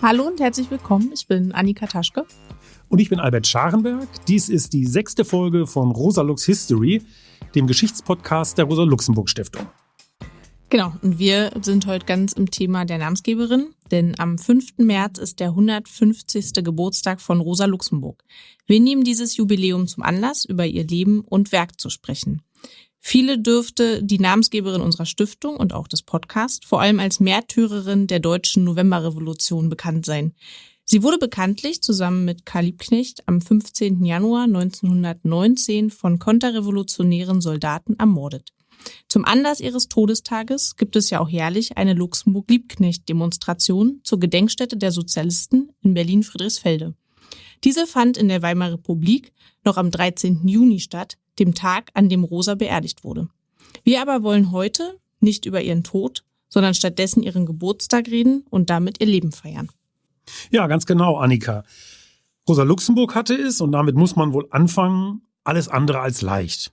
Hallo und herzlich willkommen. Ich bin Annika Taschke. Und ich bin Albert Scharenberg. Dies ist die sechste Folge von Rosa Lux History, dem Geschichtspodcast der Rosa-Luxemburg-Stiftung. Genau, und wir sind heute ganz im Thema der Namensgeberin, denn am 5. März ist der 150. Geburtstag von Rosa Luxemburg. Wir nehmen dieses Jubiläum zum Anlass, über ihr Leben und Werk zu sprechen. Viele dürfte die Namensgeberin unserer Stiftung und auch des Podcasts vor allem als Märtyrerin der deutschen Novemberrevolution bekannt sein. Sie wurde bekanntlich zusammen mit Karl Liebknecht am 15. Januar 1919 von konterrevolutionären Soldaten ermordet. Zum Anlass ihres Todestages gibt es ja auch jährlich eine Luxemburg-Liebknecht-Demonstration zur Gedenkstätte der Sozialisten in Berlin-Friedrichsfelde. Diese fand in der Weimarer Republik noch am 13. Juni statt, dem Tag, an dem Rosa beerdigt wurde. Wir aber wollen heute nicht über ihren Tod, sondern stattdessen ihren Geburtstag reden und damit ihr Leben feiern. Ja, ganz genau, Annika. Rosa Luxemburg hatte es, und damit muss man wohl anfangen, alles andere als leicht.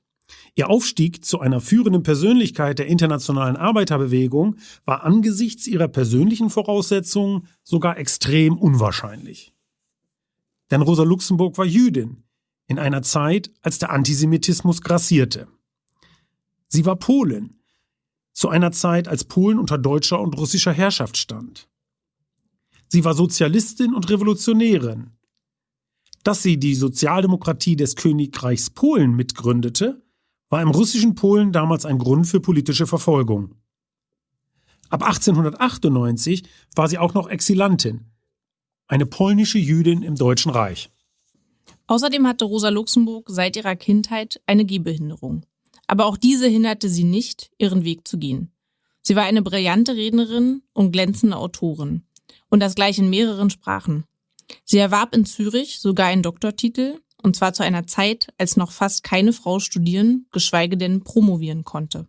Ihr Aufstieg zu einer führenden Persönlichkeit der internationalen Arbeiterbewegung war angesichts ihrer persönlichen Voraussetzungen sogar extrem unwahrscheinlich. Denn Rosa Luxemburg war Jüdin, in einer Zeit, als der Antisemitismus grassierte. Sie war Polin, zu einer Zeit, als Polen unter deutscher und russischer Herrschaft stand. Sie war Sozialistin und Revolutionärin. Dass sie die Sozialdemokratie des Königreichs Polen mitgründete, war im russischen Polen damals ein Grund für politische Verfolgung. Ab 1898 war sie auch noch Exilantin, eine polnische Jüdin im Deutschen Reich. Außerdem hatte Rosa Luxemburg seit ihrer Kindheit eine Gehbehinderung. Aber auch diese hinderte sie nicht, ihren Weg zu gehen. Sie war eine brillante Rednerin und glänzende Autorin. Und das gleich in mehreren Sprachen. Sie erwarb in Zürich sogar einen Doktortitel, und zwar zu einer Zeit, als noch fast keine Frau studieren, geschweige denn promovieren konnte.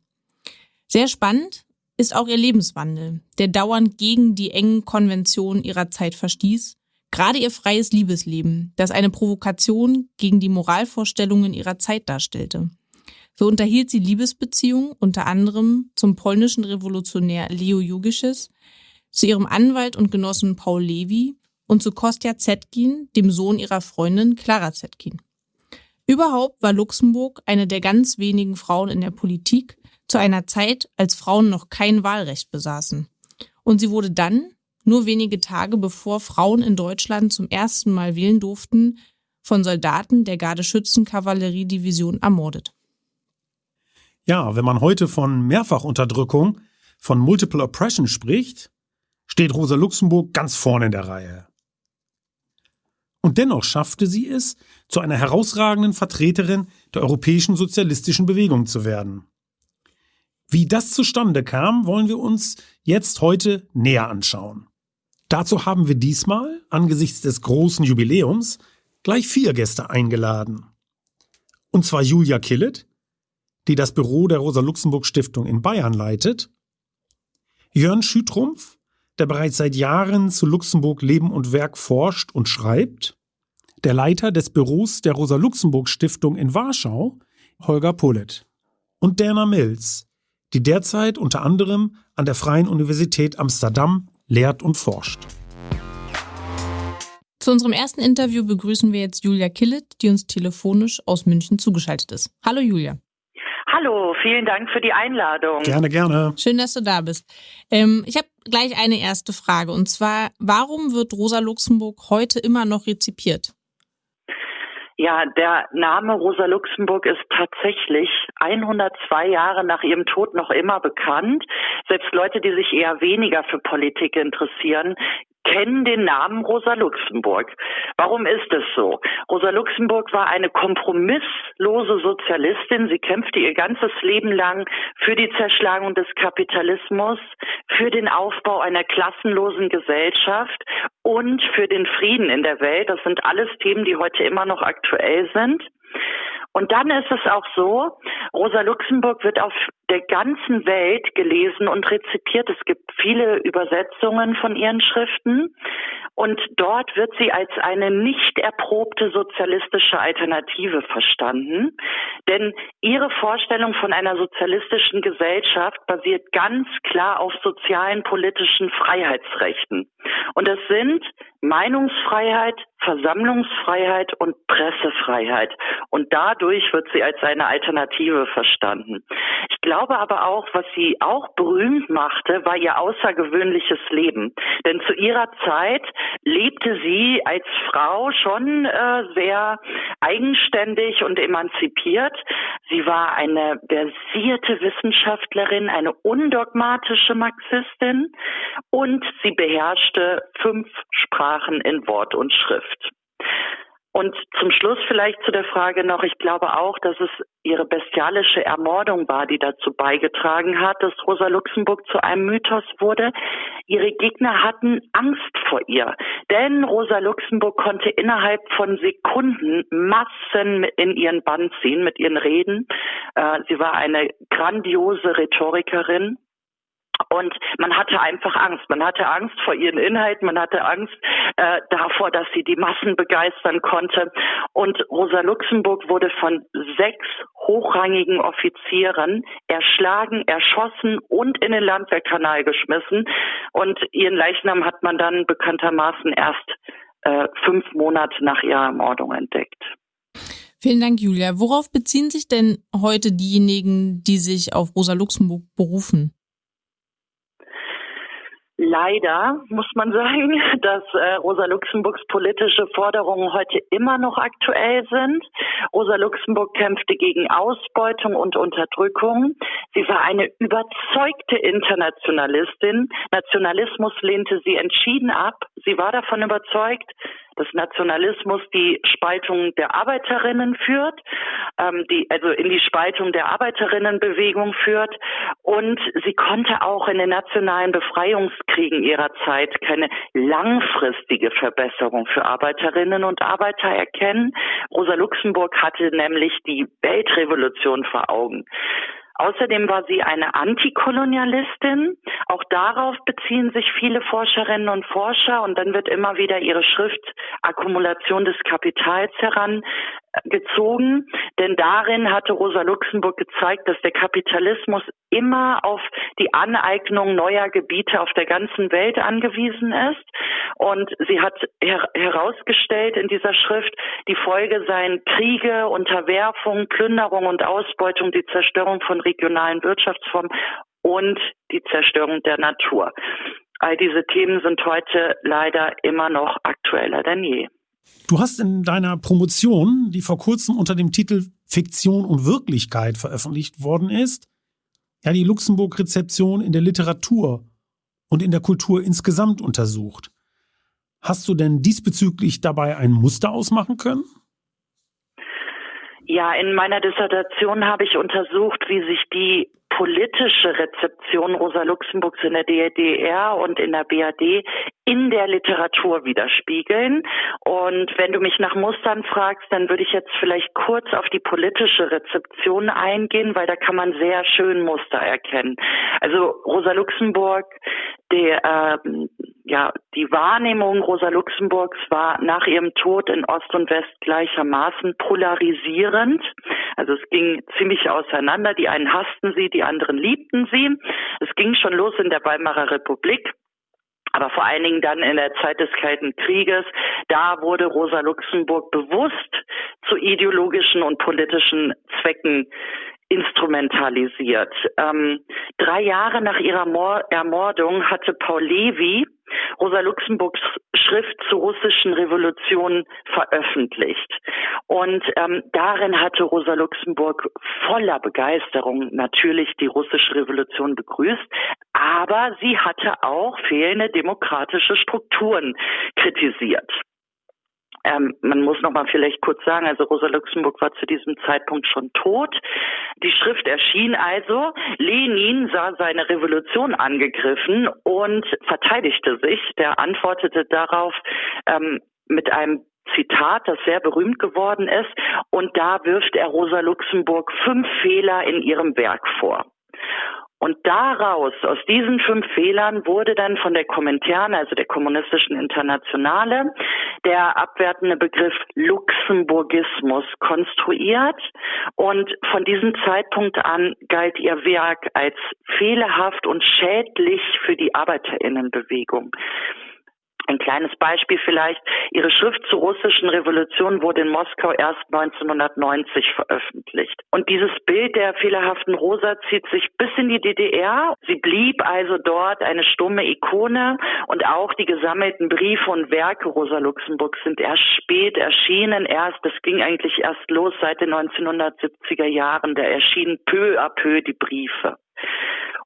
Sehr spannend ist auch ihr Lebenswandel, der dauernd gegen die engen Konventionen ihrer Zeit verstieß Gerade ihr freies Liebesleben, das eine Provokation gegen die Moralvorstellungen ihrer Zeit darstellte. So unterhielt sie Liebesbeziehungen unter anderem zum polnischen Revolutionär Leo Jugisches, zu ihrem Anwalt und Genossen Paul Levi und zu Kostja Zetkin, dem Sohn ihrer Freundin Clara Zetkin. Überhaupt war Luxemburg eine der ganz wenigen Frauen in der Politik zu einer Zeit, als Frauen noch kein Wahlrecht besaßen. Und sie wurde dann, nur wenige Tage bevor Frauen in Deutschland zum ersten Mal wählen durften, von Soldaten der Gardeschützenkavalleriedivision ermordet. Ja, wenn man heute von Mehrfachunterdrückung, von Multiple Oppression spricht, steht Rosa Luxemburg ganz vorne in der Reihe. Und dennoch schaffte sie es, zu einer herausragenden Vertreterin der europäischen sozialistischen Bewegung zu werden. Wie das zustande kam, wollen wir uns jetzt heute näher anschauen. Dazu haben wir diesmal, angesichts des großen Jubiläums, gleich vier Gäste eingeladen. Und zwar Julia Killet, die das Büro der Rosa-Luxemburg-Stiftung in Bayern leitet, Jörn Schütrumpf, der bereits seit Jahren zu Luxemburg Leben und Werk forscht und schreibt, der Leiter des Büros der Rosa-Luxemburg-Stiftung in Warschau, Holger Pullet, und Dana Mills, die derzeit unter anderem an der Freien Universität Amsterdam lehrt und forscht. Zu unserem ersten Interview begrüßen wir jetzt Julia Killet, die uns telefonisch aus München zugeschaltet ist. Hallo Julia. Hallo, vielen Dank für die Einladung. Gerne, gerne. Schön, dass du da bist. Ähm, ich habe gleich eine erste Frage und zwar, warum wird Rosa Luxemburg heute immer noch rezipiert? Ja, der Name Rosa Luxemburg ist tatsächlich 102 Jahre nach ihrem Tod noch immer bekannt. Selbst Leute, die sich eher weniger für Politik interessieren, kennen den Namen Rosa Luxemburg. Warum ist es so? Rosa Luxemburg war eine kompromisslose Sozialistin. Sie kämpfte ihr ganzes Leben lang für die Zerschlagung des Kapitalismus, für den Aufbau einer klassenlosen Gesellschaft und für den Frieden in der Welt. Das sind alles Themen, die heute immer noch aktuell sind. Und dann ist es auch so, Rosa Luxemburg wird auf der ganzen Welt gelesen und rezipiert. Es gibt viele Übersetzungen von ihren Schriften. Und dort wird sie als eine nicht erprobte sozialistische Alternative verstanden. Denn ihre Vorstellung von einer sozialistischen Gesellschaft basiert ganz klar auf sozialen politischen Freiheitsrechten. Und das sind Meinungsfreiheit, Versammlungsfreiheit und Pressefreiheit. Und dadurch wird sie als eine Alternative verstanden. Ich glaube aber auch, was sie auch berühmt machte, war ihr außergewöhnliches Leben. Denn zu ihrer Zeit lebte sie als Frau schon äh, sehr eigenständig und emanzipiert. Sie war eine versierte Wissenschaftlerin, eine undogmatische Marxistin und sie beherrschte fünf Sprachen in Wort und Schrift. Und zum Schluss vielleicht zu der Frage noch, ich glaube auch, dass es ihre bestialische Ermordung war, die dazu beigetragen hat, dass Rosa Luxemburg zu einem Mythos wurde. Ihre Gegner hatten Angst vor ihr, denn Rosa Luxemburg konnte innerhalb von Sekunden Massen in ihren Bann ziehen mit ihren Reden. Äh, sie war eine grandiose Rhetorikerin und man hatte einfach Angst. Man hatte Angst vor ihren Inhalten, man hatte Angst äh, davor, dass sie die Massen begeistern konnte. Und Rosa Luxemburg wurde von sechs hochrangigen Offizieren erschlagen, erschossen und in den Landwehrkanal geschmissen. Und ihren Leichnam hat man dann bekanntermaßen erst äh, fünf Monate nach ihrer Ermordung entdeckt. Vielen Dank, Julia. Worauf beziehen sich denn heute diejenigen, die sich auf Rosa Luxemburg berufen? Leider muss man sagen, dass äh, Rosa Luxemburgs politische Forderungen heute immer noch aktuell sind. Rosa Luxemburg kämpfte gegen Ausbeutung und Unterdrückung. Sie war eine überzeugte Internationalistin. Nationalismus lehnte sie entschieden ab. Sie war davon überzeugt, dass Nationalismus die Spaltung der Arbeiterinnen führt, ähm, die, also in die Spaltung der Arbeiterinnenbewegung führt. Und sie konnte auch in den nationalen Befreiungskriegen ihrer Zeit keine langfristige Verbesserung für Arbeiterinnen und Arbeiter erkennen. Rosa Luxemburg hatte nämlich die Weltrevolution vor Augen. Außerdem war sie eine Antikolonialistin. Auch darauf beziehen sich viele Forscherinnen und Forscher und dann wird immer wieder ihre Schrift Akkumulation des Kapitals herangezogen. Denn darin hatte Rosa Luxemburg gezeigt, dass der Kapitalismus immer auf die Aneignung neuer Gebiete auf der ganzen Welt angewiesen ist. Und sie hat her herausgestellt in dieser Schrift, die Folge seien Kriege, Unterwerfung, Plünderung und Ausbeutung, die Zerstörung von regionalen Wirtschaftsformen und die Zerstörung der Natur. All diese Themen sind heute leider immer noch aktueller denn je. Du hast in deiner Promotion, die vor kurzem unter dem Titel Fiktion und Wirklichkeit veröffentlicht worden ist, ja die Luxemburg-Rezeption in der Literatur und in der Kultur insgesamt untersucht. Hast du denn diesbezüglich dabei ein Muster ausmachen können? Ja, in meiner Dissertation habe ich untersucht, wie sich die politische Rezeption Rosa Luxemburgs in der DDR und in der BRD in der Literatur widerspiegeln. Und wenn du mich nach Mustern fragst, dann würde ich jetzt vielleicht kurz auf die politische Rezeption eingehen, weil da kann man sehr schön Muster erkennen. Also Rosa Luxemburg, der äh, ja, die Wahrnehmung Rosa Luxemburgs war nach ihrem Tod in Ost und West gleichermaßen polarisierend. Also es ging ziemlich auseinander. Die einen hassten sie, die anderen liebten sie. Es ging schon los in der Weimarer Republik. Aber vor allen Dingen dann in der Zeit des Kalten Krieges, da wurde Rosa Luxemburg bewusst zu ideologischen und politischen Zwecken instrumentalisiert. Ähm, drei Jahre nach ihrer Mor Ermordung hatte Paul Levy Rosa Luxemburgs Schrift zur russischen Revolution veröffentlicht. Und ähm, darin hatte Rosa Luxemburg voller Begeisterung natürlich die russische Revolution begrüßt, aber sie hatte auch fehlende demokratische Strukturen kritisiert. Ähm, man muss noch mal vielleicht kurz sagen, also Rosa Luxemburg war zu diesem Zeitpunkt schon tot. Die Schrift erschien also. Lenin sah seine Revolution angegriffen und verteidigte sich. Der antwortete darauf ähm, mit einem Zitat, das sehr berühmt geworden ist. Und da wirft er Rosa Luxemburg fünf Fehler in ihrem Werk vor. Und daraus, aus diesen fünf Fehlern, wurde dann von der Kommentaren, also der kommunistischen Internationale, der abwertende Begriff Luxemburgismus konstruiert. Und von diesem Zeitpunkt an galt ihr Werk als fehlerhaft und schädlich für die Arbeiterinnenbewegung. Ein kleines Beispiel vielleicht. Ihre Schrift zur russischen Revolution wurde in Moskau erst 1990 veröffentlicht. Und dieses Bild der fehlerhaften Rosa zieht sich bis in die DDR. Sie blieb also dort eine stumme Ikone und auch die gesammelten Briefe und Werke Rosa Luxemburg sind erst spät erschienen. Erst, das ging eigentlich erst los seit den 1970er Jahren. Da erschienen peu à peu die Briefe.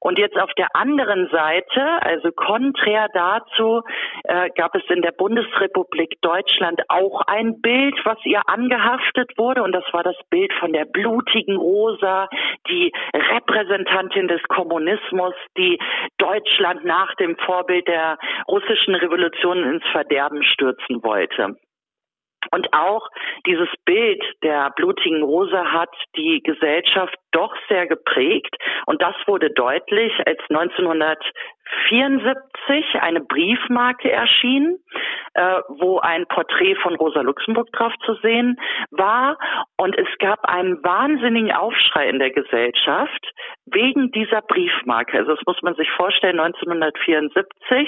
Und jetzt auf der anderen Seite, also konträr dazu, äh, gab es in der Bundesrepublik Deutschland auch ein Bild, was ihr angehaftet wurde. Und das war das Bild von der blutigen Rosa, die Repräsentantin des Kommunismus, die Deutschland nach dem Vorbild der russischen Revolution ins Verderben stürzen wollte. Und auch dieses Bild der blutigen Rose hat die Gesellschaft doch sehr geprägt. Und das wurde deutlich, als 1974 eine Briefmarke erschien, äh, wo ein Porträt von Rosa Luxemburg drauf zu sehen war. Und es gab einen wahnsinnigen Aufschrei in der Gesellschaft wegen dieser Briefmarke. Also das muss man sich vorstellen, 1974.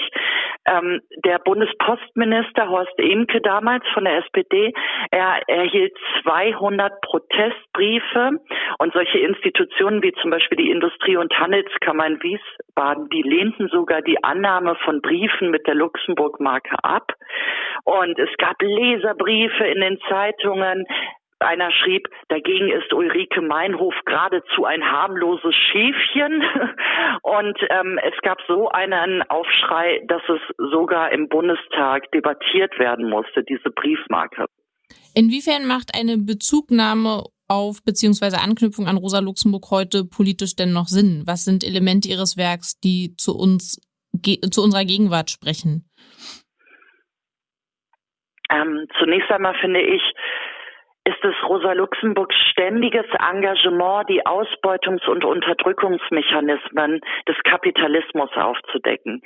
Ähm, der Bundespostminister Horst Emke damals von der SPD, er erhielt 200 Protestbriefe und solche Institutionen wie zum Beispiel die Industrie- und Handelskammer in Wiesbaden, die lehnten sogar die Annahme von Briefen mit der Luxemburg-Marke ab. Und es gab Leserbriefe in den Zeitungen. Einer schrieb, dagegen ist Ulrike Meinhof geradezu ein harmloses Schäfchen. Und ähm, es gab so einen Aufschrei, dass es sogar im Bundestag debattiert werden musste, diese Briefmarke. Inwiefern macht eine Bezugnahme auf beziehungsweise Anknüpfung an Rosa Luxemburg heute politisch denn noch Sinn? Was sind Elemente ihres Werks, die zu uns, zu unserer Gegenwart sprechen? Ähm, zunächst einmal finde ich, ist es Rosa Luxemburgs ständiges Engagement, die Ausbeutungs- und Unterdrückungsmechanismen des Kapitalismus aufzudecken.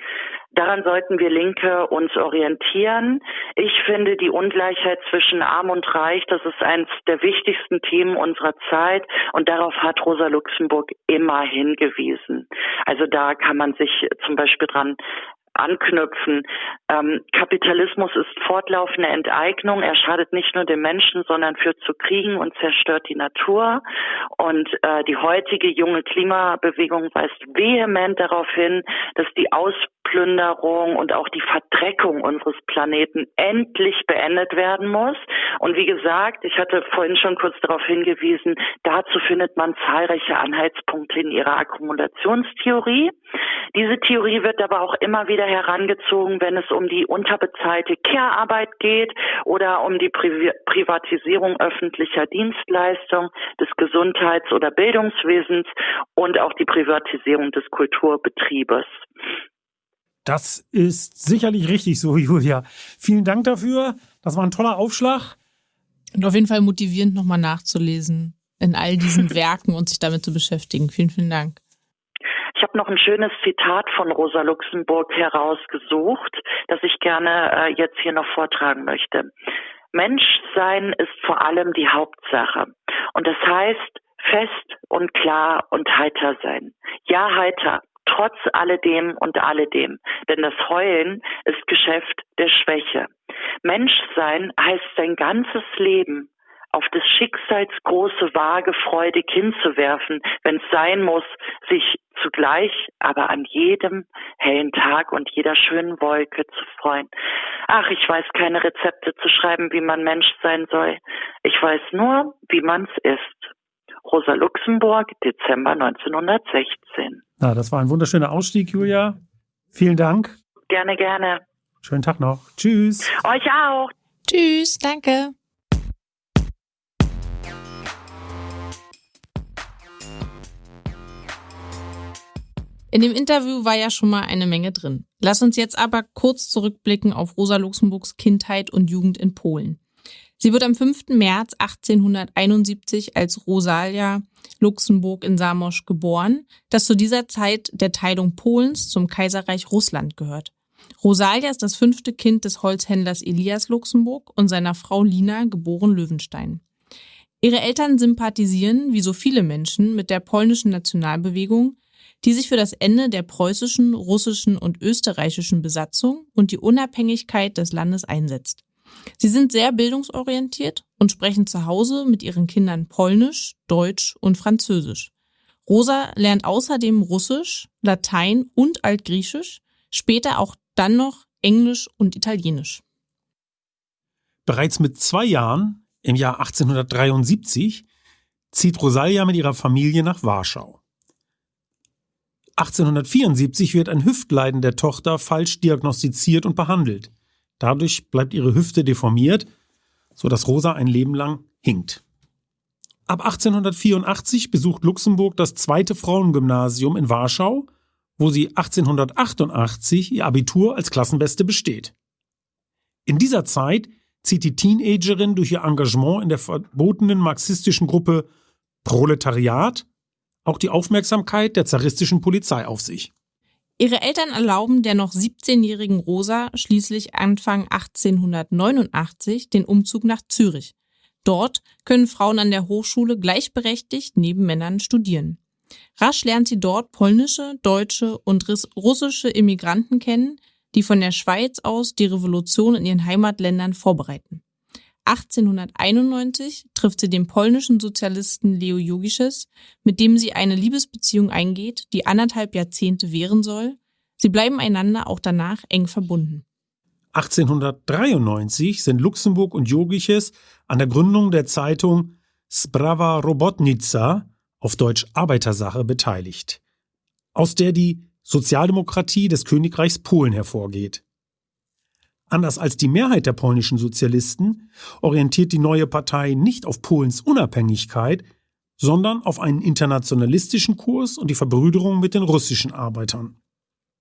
Daran sollten wir Linke uns orientieren. Ich finde die Ungleichheit zwischen Arm und Reich, das ist eines der wichtigsten Themen unserer Zeit und darauf hat Rosa Luxemburg immer hingewiesen. Also da kann man sich zum Beispiel dran anknüpfen. Ähm, Kapitalismus ist fortlaufende Enteignung. Er schadet nicht nur dem Menschen, sondern führt zu Kriegen und zerstört die Natur. Und äh, die heutige junge Klimabewegung weist vehement darauf hin, dass die Ausplünderung und auch die Verdreckung unseres Planeten endlich beendet werden muss. Und wie gesagt, ich hatte vorhin schon kurz darauf hingewiesen, dazu findet man zahlreiche Anhaltspunkte in ihrer Akkumulationstheorie. Diese Theorie wird aber auch immer wieder herangezogen, wenn es um die unterbezahlte Care-Arbeit geht oder um die Pri Privatisierung öffentlicher Dienstleistungen, des Gesundheits- oder Bildungswesens und auch die Privatisierung des Kulturbetriebes. Das ist sicherlich richtig so, Julia. Vielen Dank dafür. Das war ein toller Aufschlag. Und auf jeden Fall motivierend, nochmal nachzulesen in all diesen Werken und sich damit zu beschäftigen. Vielen, vielen Dank. Ich habe noch ein schönes Zitat von Rosa Luxemburg herausgesucht, das ich gerne äh, jetzt hier noch vortragen möchte. Menschsein ist vor allem die Hauptsache. Und das heißt, fest und klar und heiter sein. Ja, heiter, trotz alledem und alledem. Denn das Heulen ist Geschäft der Schwäche. Menschsein heißt sein ganzes Leben auf des Schicksals große Waage freudig hinzuwerfen, wenn es sein muss, sich zugleich aber an jedem hellen Tag und jeder schönen Wolke zu freuen. Ach, ich weiß keine Rezepte zu schreiben, wie man Mensch sein soll. Ich weiß nur, wie man's ist. Rosa Luxemburg, Dezember 1916. Na, das war ein wunderschöner Ausstieg, Julia. Vielen Dank. Gerne, gerne. Schönen Tag noch. Tschüss. Euch auch. Tschüss, danke. In dem Interview war ja schon mal eine Menge drin. Lass uns jetzt aber kurz zurückblicken auf Rosa Luxemburgs Kindheit und Jugend in Polen. Sie wird am 5. März 1871 als Rosalia Luxemburg in Samosch geboren, das zu dieser Zeit der Teilung Polens zum Kaiserreich Russland gehört. Rosalia ist das fünfte Kind des Holzhändlers Elias Luxemburg und seiner Frau Lina, geboren Löwenstein. Ihre Eltern sympathisieren, wie so viele Menschen, mit der polnischen Nationalbewegung, die sich für das Ende der preußischen, russischen und österreichischen Besatzung und die Unabhängigkeit des Landes einsetzt. Sie sind sehr bildungsorientiert und sprechen zu Hause mit ihren Kindern Polnisch, Deutsch und Französisch. Rosa lernt außerdem Russisch, Latein und Altgriechisch, später auch dann noch Englisch und Italienisch. Bereits mit zwei Jahren, im Jahr 1873, zieht Rosalia mit ihrer Familie nach Warschau. 1874 wird ein Hüftleiden der Tochter falsch diagnostiziert und behandelt. Dadurch bleibt ihre Hüfte deformiert, so dass Rosa ein Leben lang hinkt. Ab 1884 besucht Luxemburg das zweite Frauengymnasium in Warschau, wo sie 1888 ihr Abitur als Klassenbeste besteht. In dieser Zeit zieht die Teenagerin durch ihr Engagement in der verbotenen marxistischen Gruppe Proletariat auch die Aufmerksamkeit der zaristischen Polizei auf sich. Ihre Eltern erlauben der noch 17-jährigen Rosa schließlich Anfang 1889 den Umzug nach Zürich. Dort können Frauen an der Hochschule gleichberechtigt neben Männern studieren. Rasch lernt sie dort polnische, deutsche und russische Immigranten kennen, die von der Schweiz aus die Revolution in ihren Heimatländern vorbereiten. 1891 trifft sie den polnischen Sozialisten Leo Jogisches, mit dem sie eine Liebesbeziehung eingeht, die anderthalb Jahrzehnte währen soll. Sie bleiben einander auch danach eng verbunden. 1893 sind Luxemburg und Jogiches an der Gründung der Zeitung Sprava Robotnica, auf Deutsch Arbeitersache, beteiligt, aus der die Sozialdemokratie des Königreichs Polen hervorgeht. Anders als die Mehrheit der polnischen Sozialisten orientiert die neue Partei nicht auf Polens Unabhängigkeit, sondern auf einen internationalistischen Kurs und die Verbrüderung mit den russischen Arbeitern.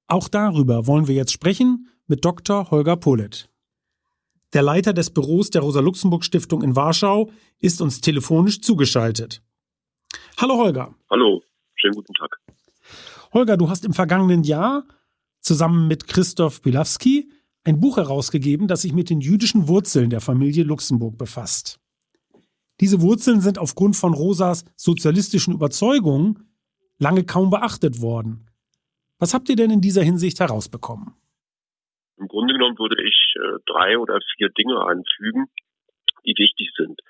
Auch darüber wollen wir jetzt sprechen mit Dr. Holger Polet. Der Leiter des Büros der Rosa-Luxemburg-Stiftung in Warschau ist uns telefonisch zugeschaltet. Hallo Holger. Hallo, schönen guten Tag. Holger, du hast im vergangenen Jahr zusammen mit Christoph Bilawski ein Buch herausgegeben, das sich mit den jüdischen Wurzeln der Familie Luxemburg befasst. Diese Wurzeln sind aufgrund von Rosas sozialistischen Überzeugungen lange kaum beachtet worden. Was habt ihr denn in dieser Hinsicht herausbekommen? Im Grunde genommen würde ich äh, drei oder vier Dinge anfügen, die wichtig sind.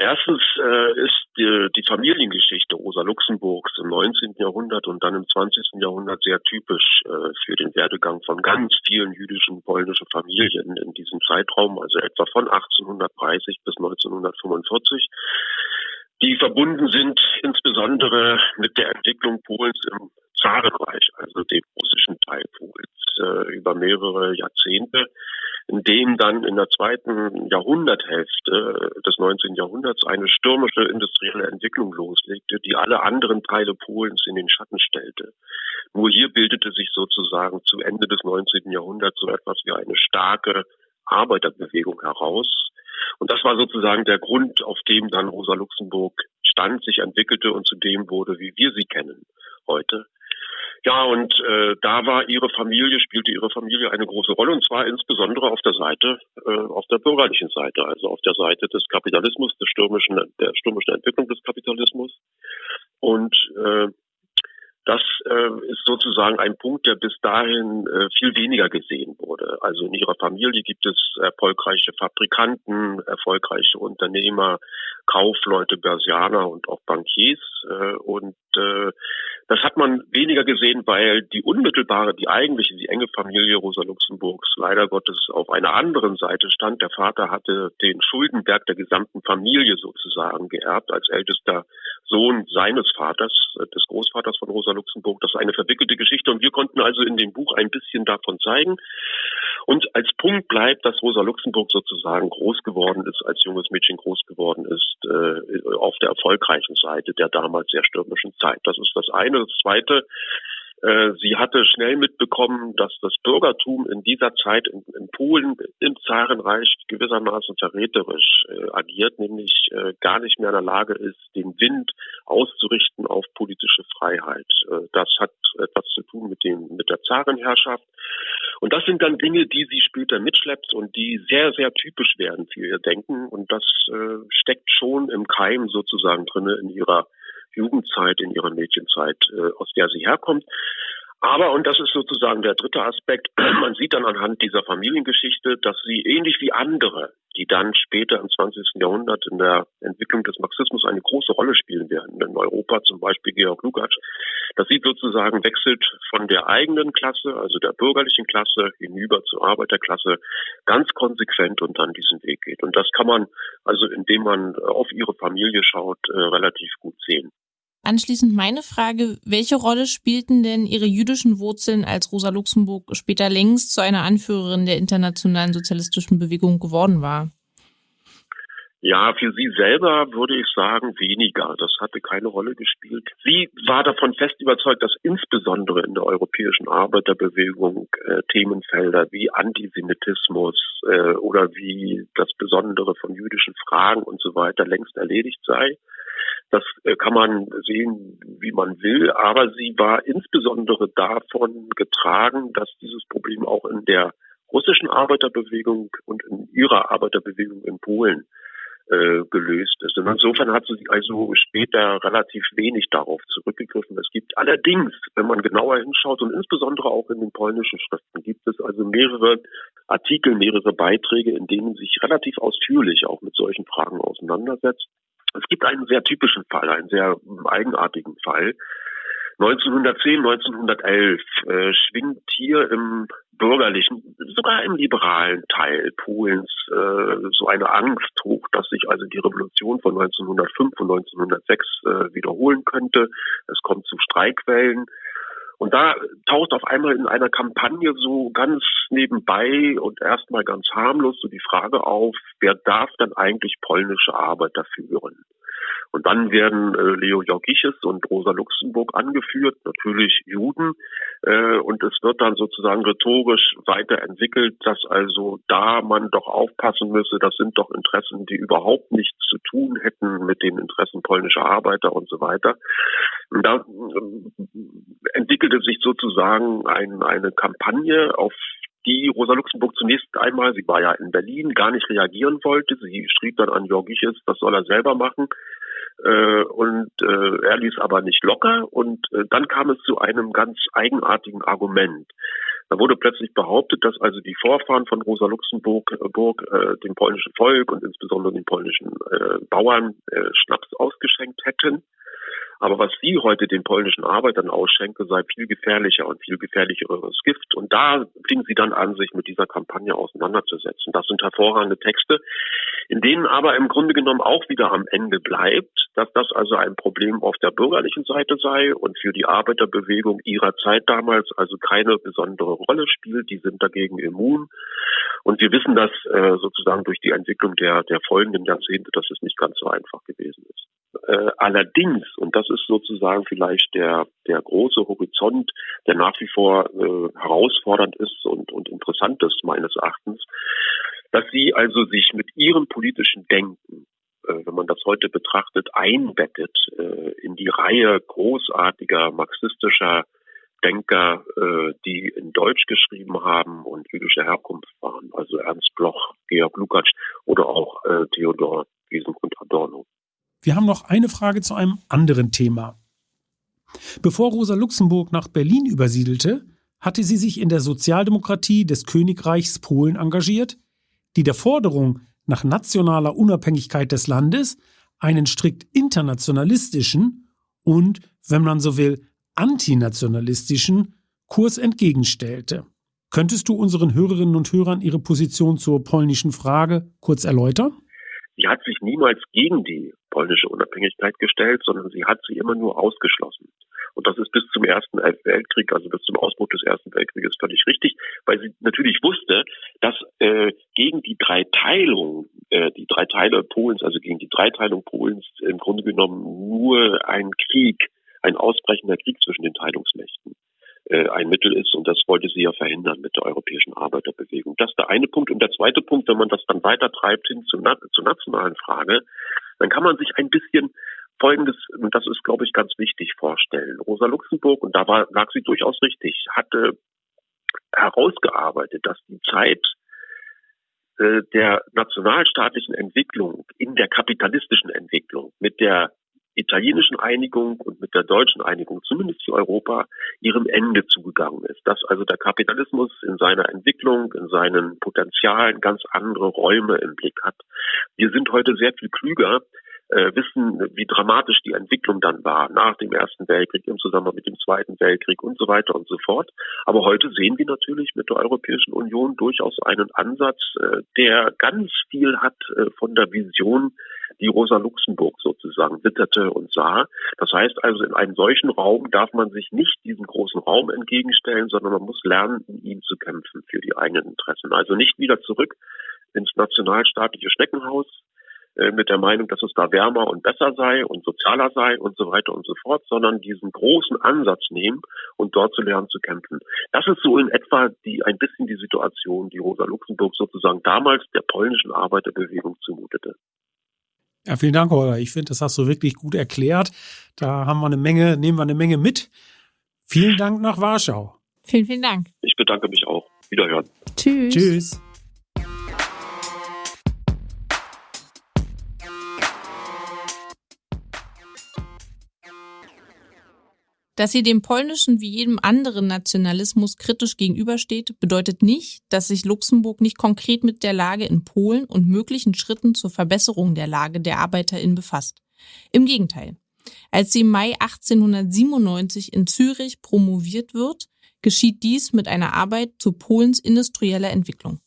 Erstens äh, ist die, die Familiengeschichte Rosa Luxemburgs im 19. Jahrhundert und dann im 20. Jahrhundert sehr typisch äh, für den Werdegang von ganz vielen jüdischen polnischen Familien in diesem Zeitraum, also etwa von 1830 bis 1945, die verbunden sind insbesondere mit der Entwicklung Polens im Zarenreich, also dem russischen Teil Polens, äh, über mehrere Jahrzehnte in dem dann in der zweiten Jahrhunderthälfte des 19. Jahrhunderts eine stürmische industrielle Entwicklung loslegte, die alle anderen Teile Polens in den Schatten stellte. Nur hier bildete sich sozusagen zu Ende des 19. Jahrhunderts so etwas wie eine starke Arbeiterbewegung heraus. Und das war sozusagen der Grund, auf dem dann Rosa Luxemburg stand, sich entwickelte und zu dem wurde, wie wir sie kennen heute. Ja, und äh, da war ihre Familie, spielte ihre Familie eine große Rolle und zwar insbesondere auf der Seite, äh, auf der bürgerlichen Seite, also auf der Seite des Kapitalismus, des stürmischen, der stürmischen Entwicklung des Kapitalismus. Und äh, das äh, ist sozusagen ein Punkt, der bis dahin äh, viel weniger gesehen wurde. Also in ihrer Familie gibt es erfolgreiche Fabrikanten, erfolgreiche Unternehmer, Kaufleute, Börsianer und auch Bankiers. Äh, und äh, das hat man weniger gesehen, weil die unmittelbare, die eigentliche, die enge Familie Rosa Luxemburgs leider Gottes auf einer anderen Seite stand. Der Vater hatte den Schuldenberg der gesamten Familie sozusagen geerbt als ältester Sohn seines Vaters, äh, des Großvaters von Rosa Luxemburg. Das ist eine verwickelte Geschichte und wir konnten also in dem Buch ein bisschen davon zeigen. Und als Punkt bleibt, dass Rosa Luxemburg sozusagen groß geworden ist, als junges Mädchen groß geworden ist, äh, auf der erfolgreichen Seite der damals sehr stürmischen Zeit. Das ist das eine. Das zweite, sie hatte schnell mitbekommen, dass das Bürgertum in dieser Zeit in, in Polen im Zarenreich gewissermaßen verräterisch äh, agiert, nämlich äh, gar nicht mehr in der Lage ist, den Wind auszurichten auf politische Freiheit. Äh, das hat etwas zu tun mit dem mit der Zarenherrschaft. Und das sind dann Dinge, die sie später mitschleppt und die sehr, sehr typisch werden für ihr Denken. Und das äh, steckt schon im Keim sozusagen drinne in ihrer Jugendzeit, in ihrer Mädchenzeit, äh, aus der sie herkommt. Aber, und das ist sozusagen der dritte Aspekt, man sieht dann anhand dieser Familiengeschichte, dass sie ähnlich wie andere, die dann später im 20. Jahrhundert in der Entwicklung des Marxismus eine große Rolle spielen werden, in Europa zum Beispiel Georg Lukács, dass sie sozusagen wechselt von der eigenen Klasse, also der bürgerlichen Klasse, hinüber zur Arbeiterklasse, ganz konsequent und dann diesen Weg geht. Und das kann man also, indem man auf ihre Familie schaut, äh, relativ gut sehen. Anschließend meine Frage, welche Rolle spielten denn Ihre jüdischen Wurzeln, als Rosa Luxemburg später längst zu einer Anführerin der internationalen sozialistischen Bewegung geworden war? Ja, für sie selber würde ich sagen weniger. Das hatte keine Rolle gespielt. Sie war davon fest überzeugt, dass insbesondere in der europäischen Arbeiterbewegung äh, Themenfelder wie Antisemitismus äh, oder wie das Besondere von jüdischen Fragen und so weiter längst erledigt sei. Das äh, kann man sehen, wie man will, aber sie war insbesondere davon getragen, dass dieses Problem auch in der russischen Arbeiterbewegung und in ihrer Arbeiterbewegung in Polen äh, gelöst ist. Und insofern hat sie also später relativ wenig darauf zurückgegriffen. Es gibt allerdings, wenn man genauer hinschaut und insbesondere auch in den polnischen Schriften, gibt es also mehrere Artikel, mehrere Beiträge, in denen sich relativ ausführlich auch mit solchen Fragen auseinandersetzt. Es gibt einen sehr typischen Fall, einen sehr eigenartigen Fall. 1910, 1911 äh, schwingt hier im bürgerlichen, sogar im liberalen Teil Polens äh, so eine Angst hoch, dass sich also die Revolution von 1905 und 1906 äh, wiederholen könnte. Es kommt zu Streikwellen. Und da taucht auf einmal in einer Kampagne so ganz nebenbei und erstmal ganz harmlos so die Frage auf, wer darf dann eigentlich polnische Arbeiter führen? Und dann werden äh, Leo Jorgiches und Rosa Luxemburg angeführt, natürlich Juden. Äh, und es wird dann sozusagen rhetorisch weiterentwickelt, dass also da man doch aufpassen müsse, das sind doch Interessen, die überhaupt nichts zu tun hätten mit den Interessen polnischer Arbeiter und so weiter. Und da äh, entwickelte sich sozusagen ein, eine Kampagne, auf die Rosa Luxemburg zunächst einmal, sie war ja in Berlin, gar nicht reagieren wollte. Sie schrieb dann an Jorgiches, das soll er selber machen. Äh, und äh, er ließ aber nicht locker und äh, dann kam es zu einem ganz eigenartigen Argument. Da wurde plötzlich behauptet, dass also die Vorfahren von Rosa Luxemburg Burg, äh, dem polnischen Volk und insbesondere den polnischen äh, Bauern äh, Schnaps ausgeschenkt hätten. Aber was sie heute den polnischen Arbeitern ausschenke, sei viel gefährlicher und viel gefährlicheres Gift. Und da fing sie dann an, sich mit dieser Kampagne auseinanderzusetzen. Das sind hervorragende Texte, in denen aber im Grunde genommen auch wieder am Ende bleibt, dass das also ein Problem auf der bürgerlichen Seite sei und für die Arbeiterbewegung ihrer Zeit damals also keine besondere Rolle spielt. Die sind dagegen immun. Und wir wissen das äh, sozusagen durch die Entwicklung der, der folgenden Jahrzehnte, dass es nicht ganz so einfach gewesen ist. Äh, allerdings, und das ist sozusagen vielleicht der, der große Horizont, der nach wie vor äh, herausfordernd ist und, und interessant ist meines Erachtens, dass sie also sich mit ihrem politischen Denken, äh, wenn man das heute betrachtet, einbettet äh, in die Reihe großartiger marxistischer Denker, äh, die in Deutsch geschrieben haben und jüdischer Herkunft waren, also Ernst Bloch, Georg Lukács oder auch äh, Theodor Wiesengrund Adorno. Wir haben noch eine Frage zu einem anderen Thema. Bevor Rosa Luxemburg nach Berlin übersiedelte, hatte sie sich in der Sozialdemokratie des Königreichs Polen engagiert, die der Forderung nach nationaler Unabhängigkeit des Landes einen strikt internationalistischen und, wenn man so will, antinationalistischen Kurs entgegenstellte. Könntest du unseren Hörerinnen und Hörern ihre Position zur polnischen Frage kurz erläutern? Sie hat sich niemals gegen die polnische Unabhängigkeit gestellt, sondern sie hat sie immer nur ausgeschlossen. Und das ist bis zum Ersten Weltkrieg, also bis zum Ausbruch des Ersten Weltkrieges völlig richtig, weil sie natürlich wusste, dass äh, gegen die Dreiteilung, äh, die drei Teile Polens, also gegen die Dreiteilung Polens im Grunde genommen nur ein Krieg, ein ausbrechender Krieg zwischen den Teilungsmächten ein Mittel ist. Und das wollte sie ja verhindern mit der europäischen Arbeiterbewegung. Das ist der eine Punkt. Und der zweite Punkt, wenn man das dann weiter treibt hin zur, zur nationalen Frage, dann kann man sich ein bisschen Folgendes, und das ist, glaube ich, ganz wichtig vorstellen. Rosa Luxemburg, und da war, lag sie durchaus richtig, hatte herausgearbeitet, dass die Zeit äh, der nationalstaatlichen Entwicklung in der kapitalistischen Entwicklung mit der italienischen Einigung und mit der deutschen Einigung, zumindest für Europa, ihrem Ende zugegangen ist. Dass also der Kapitalismus in seiner Entwicklung, in seinen Potenzialen ganz andere Räume im Blick hat. Wir sind heute sehr viel klüger, äh, wissen, wie dramatisch die Entwicklung dann war nach dem Ersten Weltkrieg, im Zusammenhang mit dem Zweiten Weltkrieg und so weiter und so fort. Aber heute sehen wir natürlich mit der Europäischen Union durchaus einen Ansatz, äh, der ganz viel hat äh, von der Vision, die Rosa Luxemburg sozusagen witterte und sah. Das heißt also, in einem solchen Raum darf man sich nicht diesem großen Raum entgegenstellen, sondern man muss lernen, in ihm zu kämpfen für die eigenen Interessen. Also nicht wieder zurück ins nationalstaatliche Schneckenhaus, äh, mit der Meinung, dass es da wärmer und besser sei und sozialer sei und so weiter und so fort, sondern diesen großen Ansatz nehmen und dort zu lernen zu kämpfen. Das ist so in etwa die ein bisschen die Situation, die Rosa Luxemburg sozusagen damals der polnischen Arbeiterbewegung zumutete. Ja, vielen Dank, Holger. Ich finde, das hast du wirklich gut erklärt. Da haben wir eine Menge, nehmen wir eine Menge mit. Vielen Dank nach Warschau. Vielen, vielen Dank. Ich bedanke mich auch. Wiederhören. Tschüss. Tschüss. Dass sie dem polnischen wie jedem anderen Nationalismus kritisch gegenübersteht, bedeutet nicht, dass sich Luxemburg nicht konkret mit der Lage in Polen und möglichen Schritten zur Verbesserung der Lage der ArbeiterInnen befasst. Im Gegenteil. Als sie im Mai 1897 in Zürich promoviert wird, geschieht dies mit einer Arbeit zu Polens industrieller Entwicklung.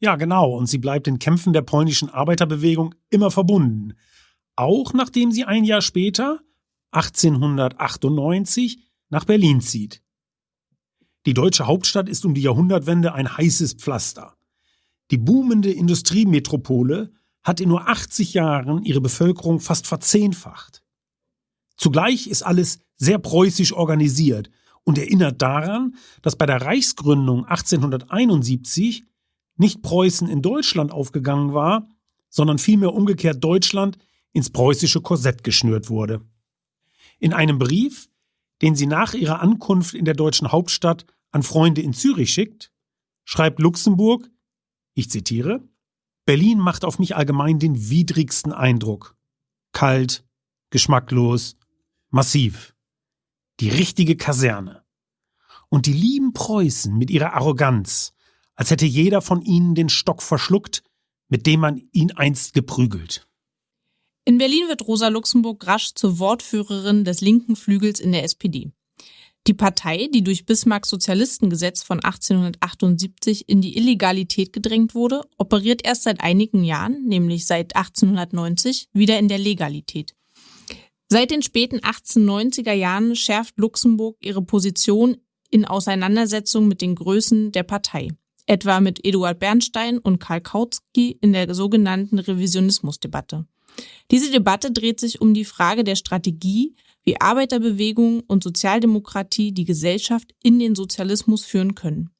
Ja, genau. Und sie bleibt den Kämpfen der polnischen Arbeiterbewegung immer verbunden. Auch nachdem sie ein Jahr später 1898 nach Berlin zieht. Die deutsche Hauptstadt ist um die Jahrhundertwende ein heißes Pflaster. Die boomende Industriemetropole hat in nur 80 Jahren ihre Bevölkerung fast verzehnfacht. Zugleich ist alles sehr preußisch organisiert und erinnert daran, dass bei der Reichsgründung 1871 nicht Preußen in Deutschland aufgegangen war, sondern vielmehr umgekehrt Deutschland ins preußische Korsett geschnürt wurde. In einem Brief, den sie nach ihrer Ankunft in der deutschen Hauptstadt an Freunde in Zürich schickt, schreibt Luxemburg, ich zitiere, Berlin macht auf mich allgemein den widrigsten Eindruck. Kalt, geschmacklos, massiv. Die richtige Kaserne. Und die lieben Preußen mit ihrer Arroganz, als hätte jeder von ihnen den Stock verschluckt, mit dem man ihn einst geprügelt. In Berlin wird Rosa Luxemburg rasch zur Wortführerin des linken Flügels in der SPD. Die Partei, die durch Bismarcks Sozialistengesetz von 1878 in die Illegalität gedrängt wurde, operiert erst seit einigen Jahren, nämlich seit 1890, wieder in der Legalität. Seit den späten 1890er Jahren schärft Luxemburg ihre Position in Auseinandersetzung mit den Größen der Partei, etwa mit Eduard Bernstein und Karl Kautsky in der sogenannten Revisionismusdebatte. Diese Debatte dreht sich um die Frage der Strategie, wie Arbeiterbewegung und Sozialdemokratie die Gesellschaft in den Sozialismus führen können.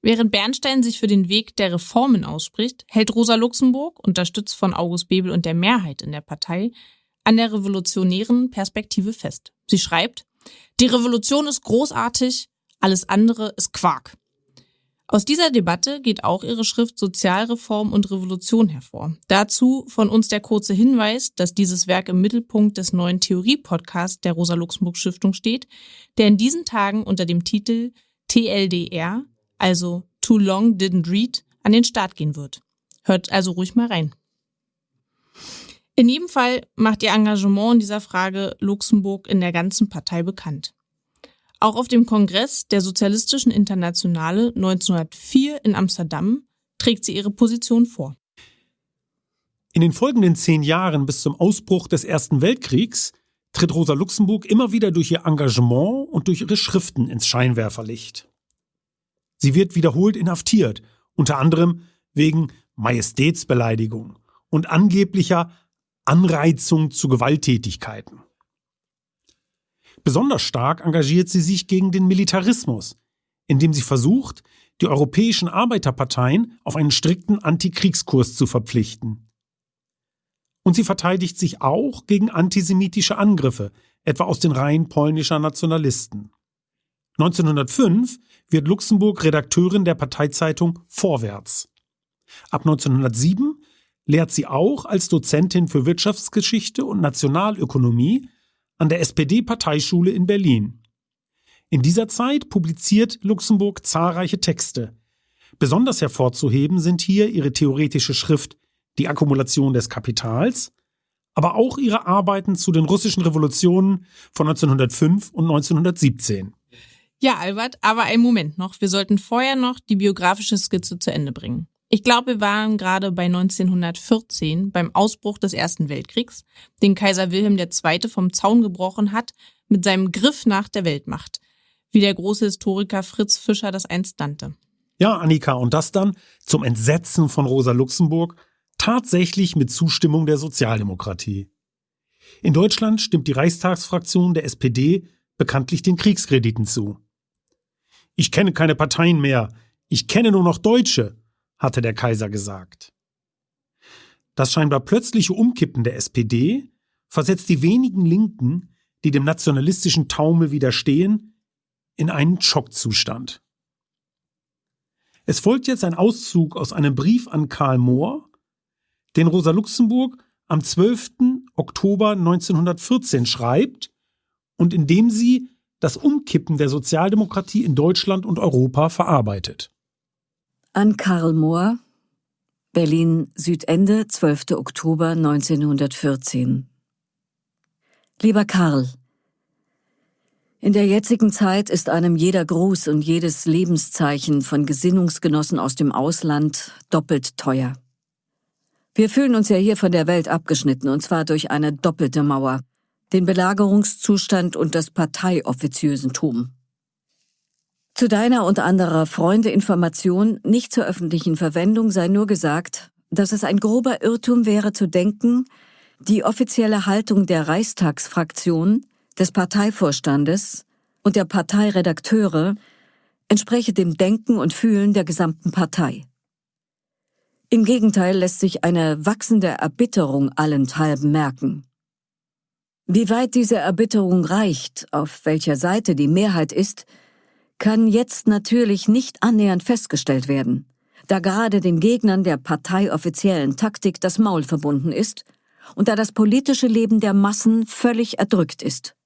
Während Bernstein sich für den Weg der Reformen ausspricht, hält Rosa Luxemburg, unterstützt von August Bebel und der Mehrheit in der Partei, an der revolutionären Perspektive fest. Sie schreibt, die Revolution ist großartig, alles andere ist Quark. Aus dieser Debatte geht auch ihre Schrift Sozialreform und Revolution hervor. Dazu von uns der kurze Hinweis, dass dieses Werk im Mittelpunkt des neuen Theorie-Podcasts der Rosa-Luxemburg-Stiftung steht, der in diesen Tagen unter dem Titel TLDR, also Too Long Didn't Read, an den Start gehen wird. Hört also ruhig mal rein. In jedem Fall macht ihr Engagement in dieser Frage Luxemburg in der ganzen Partei bekannt. Auch auf dem Kongress der Sozialistischen Internationale 1904 in Amsterdam trägt sie ihre Position vor. In den folgenden zehn Jahren bis zum Ausbruch des Ersten Weltkriegs tritt Rosa Luxemburg immer wieder durch ihr Engagement und durch ihre Schriften ins Scheinwerferlicht. Sie wird wiederholt inhaftiert, unter anderem wegen Majestätsbeleidigung und angeblicher Anreizung zu Gewalttätigkeiten. Besonders stark engagiert sie sich gegen den Militarismus, indem sie versucht, die europäischen Arbeiterparteien auf einen strikten Antikriegskurs zu verpflichten. Und sie verteidigt sich auch gegen antisemitische Angriffe, etwa aus den Reihen polnischer Nationalisten. 1905 wird Luxemburg Redakteurin der Parteizeitung Vorwärts. Ab 1907 lehrt sie auch als Dozentin für Wirtschaftsgeschichte und Nationalökonomie an der SPD-Parteischule in Berlin. In dieser Zeit publiziert Luxemburg zahlreiche Texte. Besonders hervorzuheben sind hier ihre theoretische Schrift Die Akkumulation des Kapitals, aber auch ihre Arbeiten zu den russischen Revolutionen von 1905 und 1917. Ja, Albert, aber einen Moment noch. Wir sollten vorher noch die biografische Skizze zu Ende bringen. Ich glaube, wir waren gerade bei 1914 beim Ausbruch des Ersten Weltkriegs, den Kaiser Wilhelm II. vom Zaun gebrochen hat mit seinem Griff nach der Weltmacht, wie der große Historiker Fritz Fischer das einst nannte. Ja, Annika, und das dann zum Entsetzen von Rosa Luxemburg tatsächlich mit Zustimmung der Sozialdemokratie. In Deutschland stimmt die Reichstagsfraktion der SPD bekanntlich den Kriegskrediten zu. Ich kenne keine Parteien mehr, ich kenne nur noch Deutsche, hatte der Kaiser gesagt. Das scheinbar plötzliche Umkippen der SPD versetzt die wenigen Linken, die dem nationalistischen Taumel widerstehen, in einen Schockzustand. Es folgt jetzt ein Auszug aus einem Brief an Karl Mohr, den Rosa Luxemburg am 12. Oktober 1914 schreibt und in dem sie das Umkippen der Sozialdemokratie in Deutschland und Europa verarbeitet. An Karl Mohr, Berlin Südende, 12. Oktober 1914. Lieber Karl, in der jetzigen Zeit ist einem jeder Gruß und jedes Lebenszeichen von Gesinnungsgenossen aus dem Ausland doppelt teuer. Wir fühlen uns ja hier von der Welt abgeschnitten, und zwar durch eine doppelte Mauer, den Belagerungszustand und das Parteioffiziösentum. Zu deiner und anderer Freunde Information nicht zur öffentlichen Verwendung sei nur gesagt, dass es ein grober Irrtum wäre zu denken, die offizielle Haltung der Reichstagsfraktion, des Parteivorstandes und der Parteiredakteure entspreche dem Denken und Fühlen der gesamten Partei. Im Gegenteil lässt sich eine wachsende Erbitterung allenthalben merken. Wie weit diese Erbitterung reicht, auf welcher Seite die Mehrheit ist, kann jetzt natürlich nicht annähernd festgestellt werden, da gerade den Gegnern der parteioffiziellen Taktik das Maul verbunden ist und da das politische Leben der Massen völlig erdrückt ist.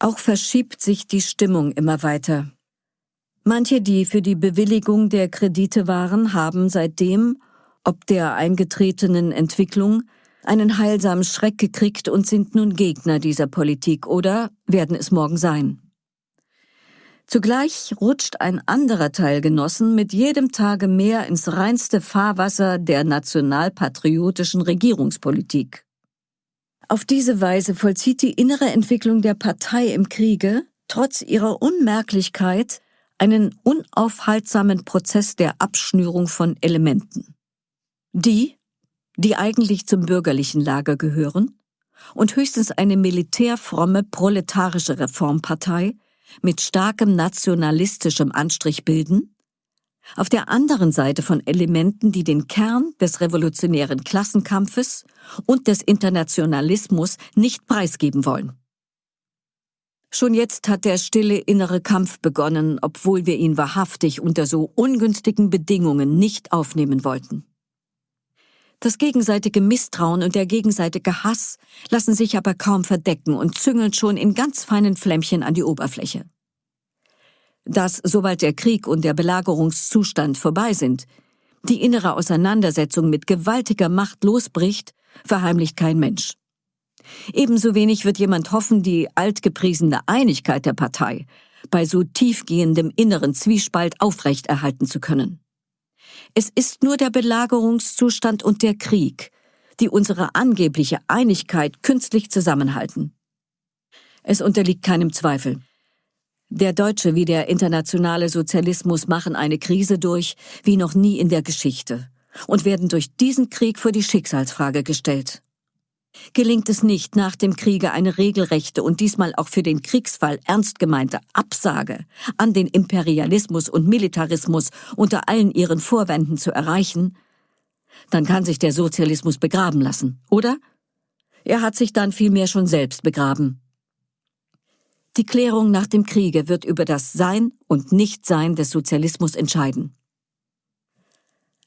Auch verschiebt sich die Stimmung immer weiter. Manche, die für die Bewilligung der Kredite waren, haben seitdem, ob der eingetretenen Entwicklung, einen heilsamen Schreck gekriegt und sind nun Gegner dieser Politik oder werden es morgen sein. Zugleich rutscht ein anderer Teil Genossen mit jedem Tage mehr ins reinste Fahrwasser der nationalpatriotischen Regierungspolitik. Auf diese Weise vollzieht die innere Entwicklung der Partei im Kriege, trotz ihrer Unmerklichkeit, einen unaufhaltsamen Prozess der Abschnürung von Elementen. Die, die eigentlich zum bürgerlichen Lager gehören und höchstens eine militärfromme proletarische Reformpartei, mit starkem nationalistischem Anstrich bilden, auf der anderen Seite von Elementen, die den Kern des revolutionären Klassenkampfes und des Internationalismus nicht preisgeben wollen. Schon jetzt hat der stille innere Kampf begonnen, obwohl wir ihn wahrhaftig unter so ungünstigen Bedingungen nicht aufnehmen wollten. Das gegenseitige Misstrauen und der gegenseitige Hass lassen sich aber kaum verdecken und züngeln schon in ganz feinen Flämmchen an die Oberfläche. Dass, sobald der Krieg und der Belagerungszustand vorbei sind, die innere Auseinandersetzung mit gewaltiger Macht losbricht, verheimlicht kein Mensch. Ebenso wenig wird jemand hoffen, die altgepriesene Einigkeit der Partei bei so tiefgehendem inneren Zwiespalt aufrechterhalten zu können. Es ist nur der Belagerungszustand und der Krieg, die unsere angebliche Einigkeit künstlich zusammenhalten. Es unterliegt keinem Zweifel. Der deutsche wie der internationale Sozialismus machen eine Krise durch wie noch nie in der Geschichte und werden durch diesen Krieg vor die Schicksalsfrage gestellt. Gelingt es nicht, nach dem Kriege eine regelrechte und diesmal auch für den Kriegsfall ernst gemeinte Absage an den Imperialismus und Militarismus unter allen ihren Vorwänden zu erreichen, dann kann sich der Sozialismus begraben lassen, oder? Er hat sich dann vielmehr schon selbst begraben. Die Klärung nach dem Kriege wird über das Sein und Nichtsein des Sozialismus entscheiden.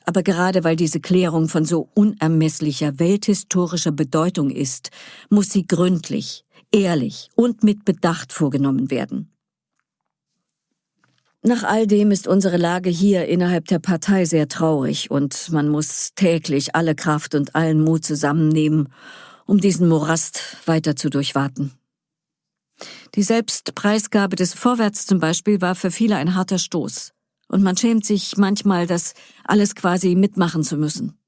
Aber gerade weil diese Klärung von so unermesslicher welthistorischer Bedeutung ist, muss sie gründlich, ehrlich und mit Bedacht vorgenommen werden. Nach all dem ist unsere Lage hier innerhalb der Partei sehr traurig und man muss täglich alle Kraft und allen Mut zusammennehmen, um diesen Morast weiter zu durchwaten. Die Selbstpreisgabe des Vorwärts zum Beispiel war für viele ein harter Stoß. Und man schämt sich manchmal, das alles quasi mitmachen zu müssen.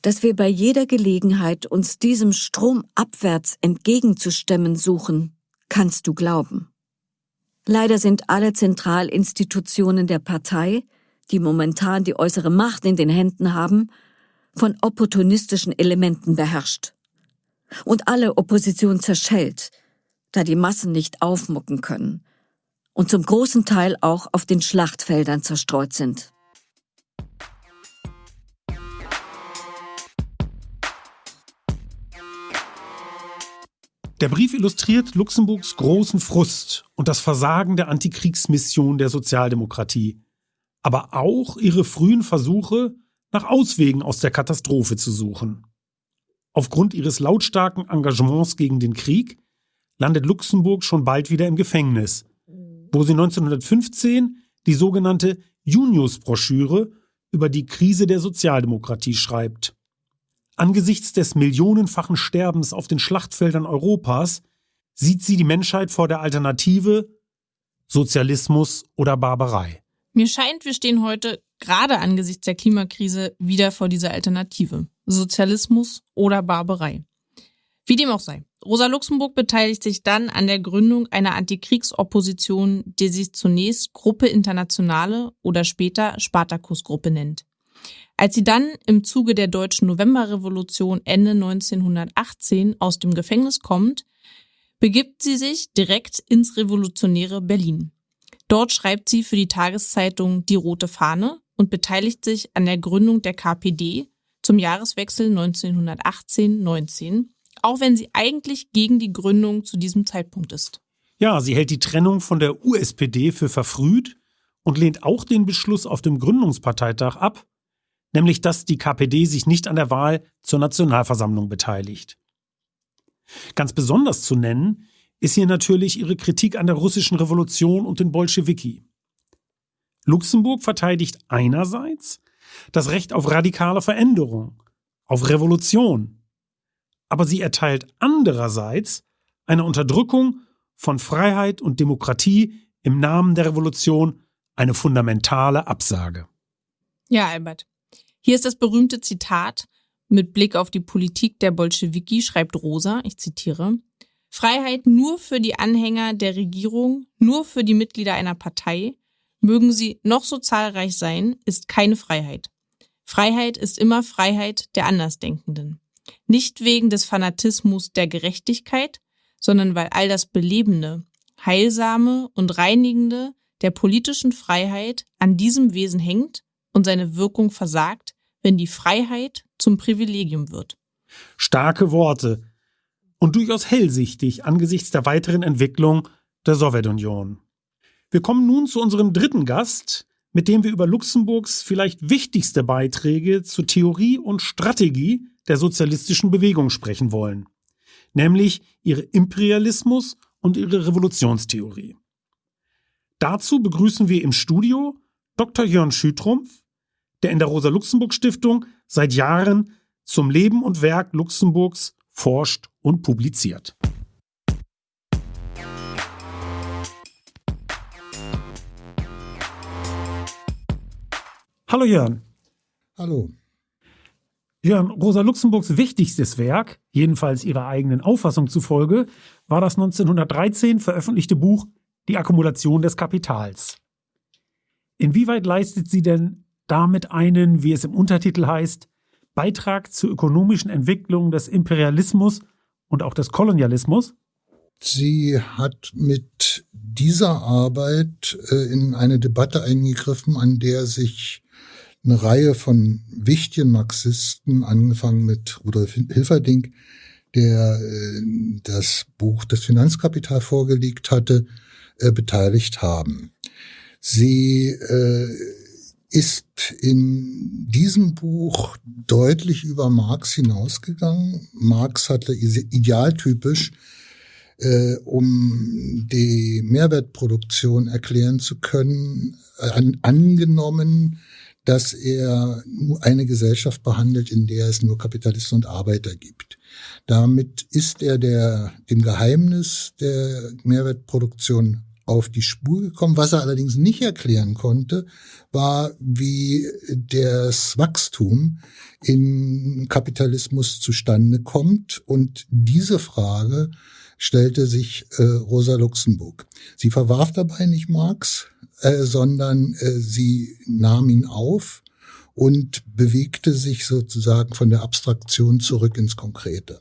Dass wir bei jeder Gelegenheit uns diesem Strom abwärts entgegenzustemmen suchen, kannst du glauben. Leider sind alle Zentralinstitutionen der Partei, die momentan die äußere Macht in den Händen haben, von opportunistischen Elementen beherrscht. Und alle Opposition zerschellt, da die Massen nicht aufmucken können und zum großen Teil auch auf den Schlachtfeldern zerstreut sind. Der Brief illustriert Luxemburgs großen Frust und das Versagen der Antikriegsmission der Sozialdemokratie, aber auch ihre frühen Versuche, nach Auswegen aus der Katastrophe zu suchen. Aufgrund ihres lautstarken Engagements gegen den Krieg landet Luxemburg schon bald wieder im Gefängnis, wo sie 1915 die sogenannte Junius-Broschüre über die Krise der Sozialdemokratie schreibt. Angesichts des millionenfachen Sterbens auf den Schlachtfeldern Europas sieht sie die Menschheit vor der Alternative Sozialismus oder Barbarei. Mir scheint, wir stehen heute gerade angesichts der Klimakrise wieder vor dieser Alternative. Sozialismus oder Barbarei. Wie dem auch sei. Rosa Luxemburg beteiligt sich dann an der Gründung einer Antikriegsopposition, die sich zunächst Gruppe Internationale oder später Spartakusgruppe nennt. Als sie dann im Zuge der deutschen Novemberrevolution Ende 1918 aus dem Gefängnis kommt, begibt sie sich direkt ins revolutionäre Berlin. Dort schreibt sie für die Tageszeitung Die Rote Fahne und beteiligt sich an der Gründung der KPD zum Jahreswechsel 1918-19, auch wenn sie eigentlich gegen die Gründung zu diesem Zeitpunkt ist. Ja, sie hält die Trennung von der USPD für verfrüht und lehnt auch den Beschluss auf dem Gründungsparteitag ab, nämlich dass die KPD sich nicht an der Wahl zur Nationalversammlung beteiligt. Ganz besonders zu nennen ist hier natürlich ihre Kritik an der russischen Revolution und den Bolschewiki. Luxemburg verteidigt einerseits das Recht auf radikale Veränderung, auf Revolution, aber sie erteilt andererseits eine Unterdrückung von Freiheit und Demokratie im Namen der Revolution eine fundamentale Absage. Ja, Albert. Hier ist das berühmte Zitat mit Blick auf die Politik der Bolschewiki, schreibt Rosa, ich zitiere, Freiheit nur für die Anhänger der Regierung, nur für die Mitglieder einer Partei, mögen sie noch so zahlreich sein, ist keine Freiheit. Freiheit ist immer Freiheit der Andersdenkenden. Nicht wegen des Fanatismus der Gerechtigkeit, sondern weil all das Belebende, Heilsame und Reinigende der politischen Freiheit an diesem Wesen hängt und seine Wirkung versagt, wenn die Freiheit zum Privilegium wird. Starke Worte und durchaus hellsichtig angesichts der weiteren Entwicklung der Sowjetunion. Wir kommen nun zu unserem dritten Gast, mit dem wir über Luxemburgs vielleicht wichtigste Beiträge zur Theorie und Strategie der sozialistischen Bewegung sprechen wollen, nämlich ihre Imperialismus und ihre Revolutionstheorie. Dazu begrüßen wir im Studio Dr. Jörn Schütrumpf, der in der Rosa-Luxemburg-Stiftung seit Jahren zum Leben und Werk Luxemburgs forscht und publiziert. Hallo Jörn. Hallo. Jörn, Rosa Luxemburgs wichtigstes Werk, jedenfalls ihrer eigenen Auffassung zufolge, war das 1913 veröffentlichte Buch Die Akkumulation des Kapitals. Inwieweit leistet sie denn damit einen, wie es im Untertitel heißt, Beitrag zur ökonomischen Entwicklung des Imperialismus und auch des Kolonialismus? Sie hat mit dieser Arbeit äh, in eine Debatte eingegriffen, an der sich eine Reihe von wichtigen Marxisten, angefangen mit Rudolf Hilferding, der äh, das Buch Das Finanzkapital vorgelegt hatte, äh, beteiligt haben. Sie äh, ist in diesem Buch deutlich über Marx hinausgegangen. Marx hatte idealtypisch um die Mehrwertproduktion erklären zu können, an, angenommen, dass er eine Gesellschaft behandelt, in der es nur Kapitalisten und Arbeiter gibt. Damit ist er der, dem Geheimnis der Mehrwertproduktion auf die Spur gekommen. Was er allerdings nicht erklären konnte, war, wie das Wachstum in Kapitalismus zustande kommt. Und diese Frage stellte sich äh, Rosa Luxemburg. Sie verwarf dabei nicht Marx, äh, sondern äh, sie nahm ihn auf und bewegte sich sozusagen von der Abstraktion zurück ins Konkrete.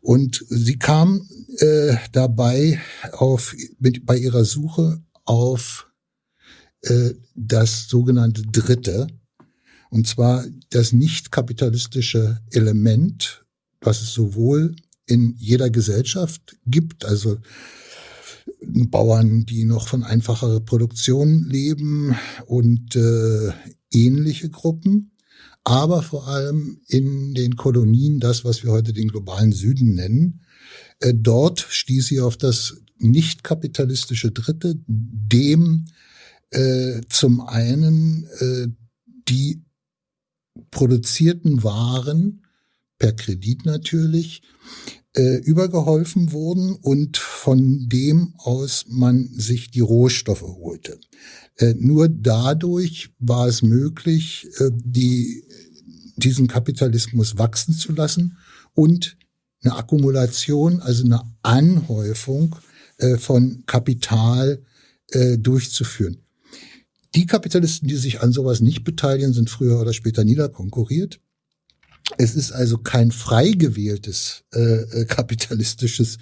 Und sie kam äh, dabei auf, mit, bei ihrer Suche auf äh, das sogenannte Dritte, und zwar das nicht kapitalistische Element, was es sowohl in jeder Gesellschaft gibt, also Bauern, die noch von einfacher Produktion leben und äh, ähnliche Gruppen, aber vor allem in den Kolonien, das, was wir heute den globalen Süden nennen. Äh, dort stieß sie auf das nicht kapitalistische Dritte, dem äh, zum einen äh, die produzierten Waren per Kredit natürlich äh, übergeholfen wurden und von dem aus man sich die Rohstoffe holte. Äh, nur dadurch war es möglich, äh, die, diesen Kapitalismus wachsen zu lassen und eine Akkumulation, also eine Anhäufung äh, von Kapital äh, durchzuführen. Die Kapitalisten, die sich an sowas nicht beteiligen, sind früher oder später niederkonkurriert. Es ist also kein frei gewähltes äh, äh, kapitalistisches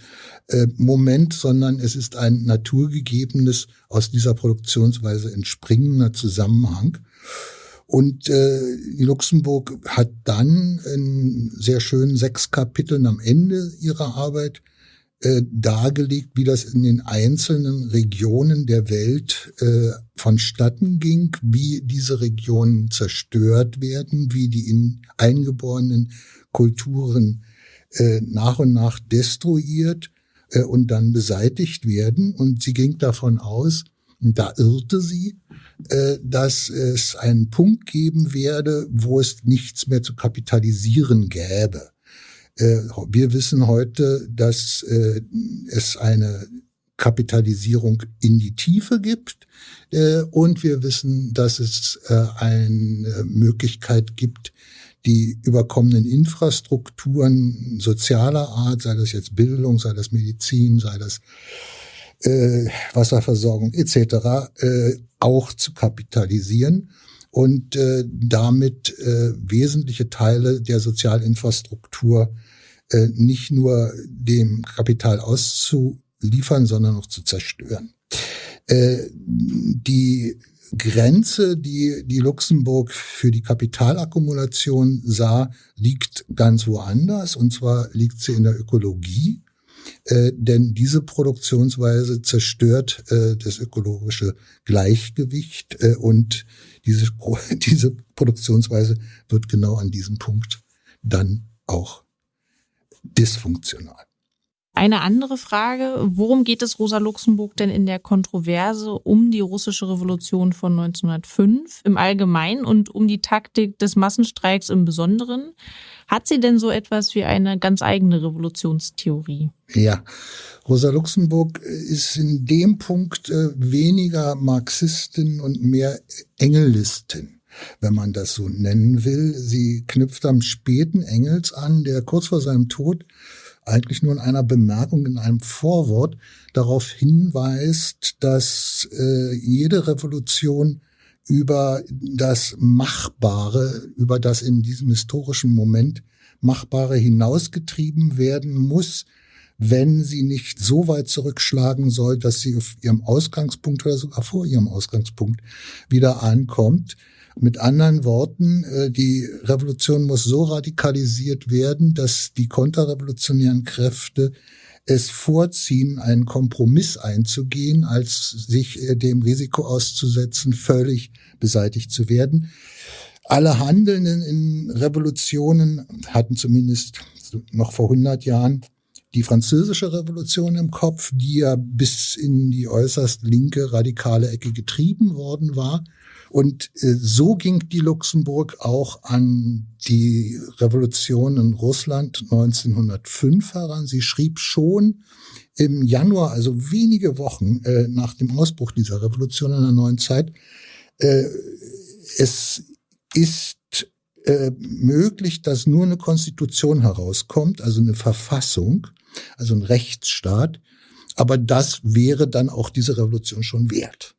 äh, Moment, sondern es ist ein naturgegebenes, aus dieser Produktionsweise entspringender Zusammenhang. Und äh, Luxemburg hat dann in sehr schönen sechs Kapiteln am Ende ihrer Arbeit äh, dargelegt, wie das in den einzelnen Regionen der Welt äh, vonstatten ging, wie diese Regionen zerstört werden, wie die in eingeborenen Kulturen äh, nach und nach destruiert äh, und dann beseitigt werden. Und sie ging davon aus, und da irrte sie, äh, dass es einen Punkt geben werde, wo es nichts mehr zu kapitalisieren gäbe. Äh, wir wissen heute, dass äh, es eine Kapitalisierung in die Tiefe gibt. Äh, und wir wissen, dass es eine Möglichkeit gibt, die überkommenen Infrastrukturen sozialer Art, sei das jetzt Bildung, sei das Medizin, sei das äh, Wasserversorgung etc., äh, auch zu kapitalisieren und äh, damit äh, wesentliche Teile der Sozialinfrastruktur äh, nicht nur dem Kapital auszuliefern, sondern auch zu zerstören. Äh, die Grenze, die, die Luxemburg für die Kapitalakkumulation sah, liegt ganz woanders. Und zwar liegt sie in der Ökologie. Äh, denn diese Produktionsweise zerstört das ökologische Gleichgewicht und diese, diese Produktionsweise wird genau an diesem Punkt dann auch dysfunktional. Eine andere Frage, worum geht es Rosa Luxemburg denn in der Kontroverse um die russische Revolution von 1905 im Allgemeinen und um die Taktik des Massenstreiks im Besonderen? Hat sie denn so etwas wie eine ganz eigene Revolutionstheorie? Ja, Rosa Luxemburg ist in dem Punkt äh, weniger Marxistin und mehr Engelistin wenn man das so nennen will. Sie knüpft am späten Engels an, der kurz vor seinem Tod eigentlich nur in einer Bemerkung in einem Vorwort darauf hinweist, dass äh, jede Revolution über das Machbare, über das in diesem historischen Moment Machbare hinausgetrieben werden muss, wenn sie nicht so weit zurückschlagen soll, dass sie auf ihrem Ausgangspunkt oder sogar vor ihrem Ausgangspunkt wieder ankommt. Mit anderen Worten, äh, die Revolution muss so radikalisiert werden, dass die konterrevolutionären Kräfte es vorziehen, einen Kompromiss einzugehen, als sich äh, dem Risiko auszusetzen, völlig beseitigt zu werden. Alle Handelnden in Revolutionen hatten zumindest noch vor 100 Jahren die französische Revolution im Kopf, die ja bis in die äußerst linke radikale Ecke getrieben worden war. Und äh, so ging die Luxemburg auch an die Revolution in Russland 1905 heran. Sie schrieb schon im Januar, also wenige Wochen äh, nach dem Ausbruch dieser Revolution in der neuen Zeit, äh, es ist möglich, dass nur eine Konstitution herauskommt, also eine Verfassung, also ein Rechtsstaat. Aber das wäre dann auch diese Revolution schon wert.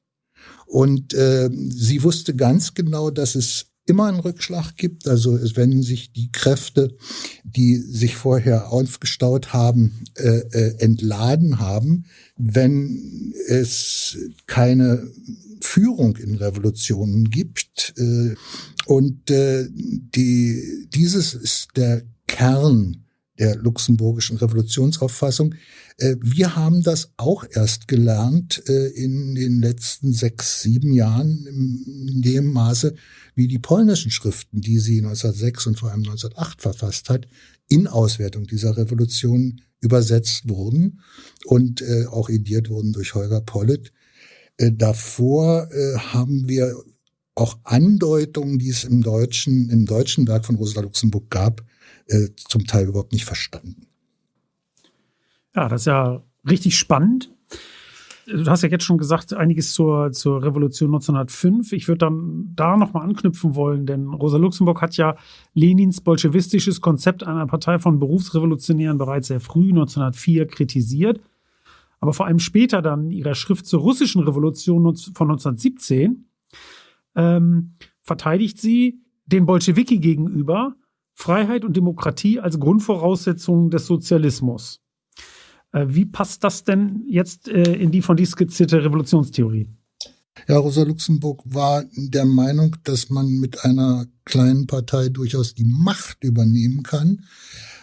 Und äh, sie wusste ganz genau, dass es immer einen Rückschlag gibt. Also wenn sich die Kräfte, die sich vorher aufgestaut haben, äh, äh, entladen haben, wenn es keine Führung in Revolutionen gibt. Äh, und äh, die, dieses ist der Kern der luxemburgischen Revolutionsauffassung. Äh, wir haben das auch erst gelernt äh, in den letzten sechs, sieben Jahren in dem Maße, wie die polnischen Schriften, die sie 1906 und vor allem 1908 verfasst hat, in Auswertung dieser Revolution übersetzt wurden und äh, auch ediert wurden durch Holger Pollitt. Davor haben wir auch Andeutungen, die es im deutschen, im deutschen Werk von Rosa Luxemburg gab, äh, zum Teil überhaupt nicht verstanden. Ja, das ist ja richtig spannend. Du hast ja jetzt schon gesagt, einiges zur, zur Revolution 1905. Ich würde dann da nochmal anknüpfen wollen, denn Rosa Luxemburg hat ja Lenins bolschewistisches Konzept einer Partei von Berufsrevolutionären bereits sehr früh, 1904, kritisiert. Aber vor allem später dann in ihrer Schrift zur russischen Revolution von 1917 ähm, verteidigt sie den Bolschewiki gegenüber Freiheit und Demokratie als Grundvoraussetzung des Sozialismus. Äh, wie passt das denn jetzt äh, in die von dir skizzierte Revolutionstheorie? Ja, Rosa Luxemburg war der Meinung, dass man mit einer kleinen Partei durchaus die Macht übernehmen kann.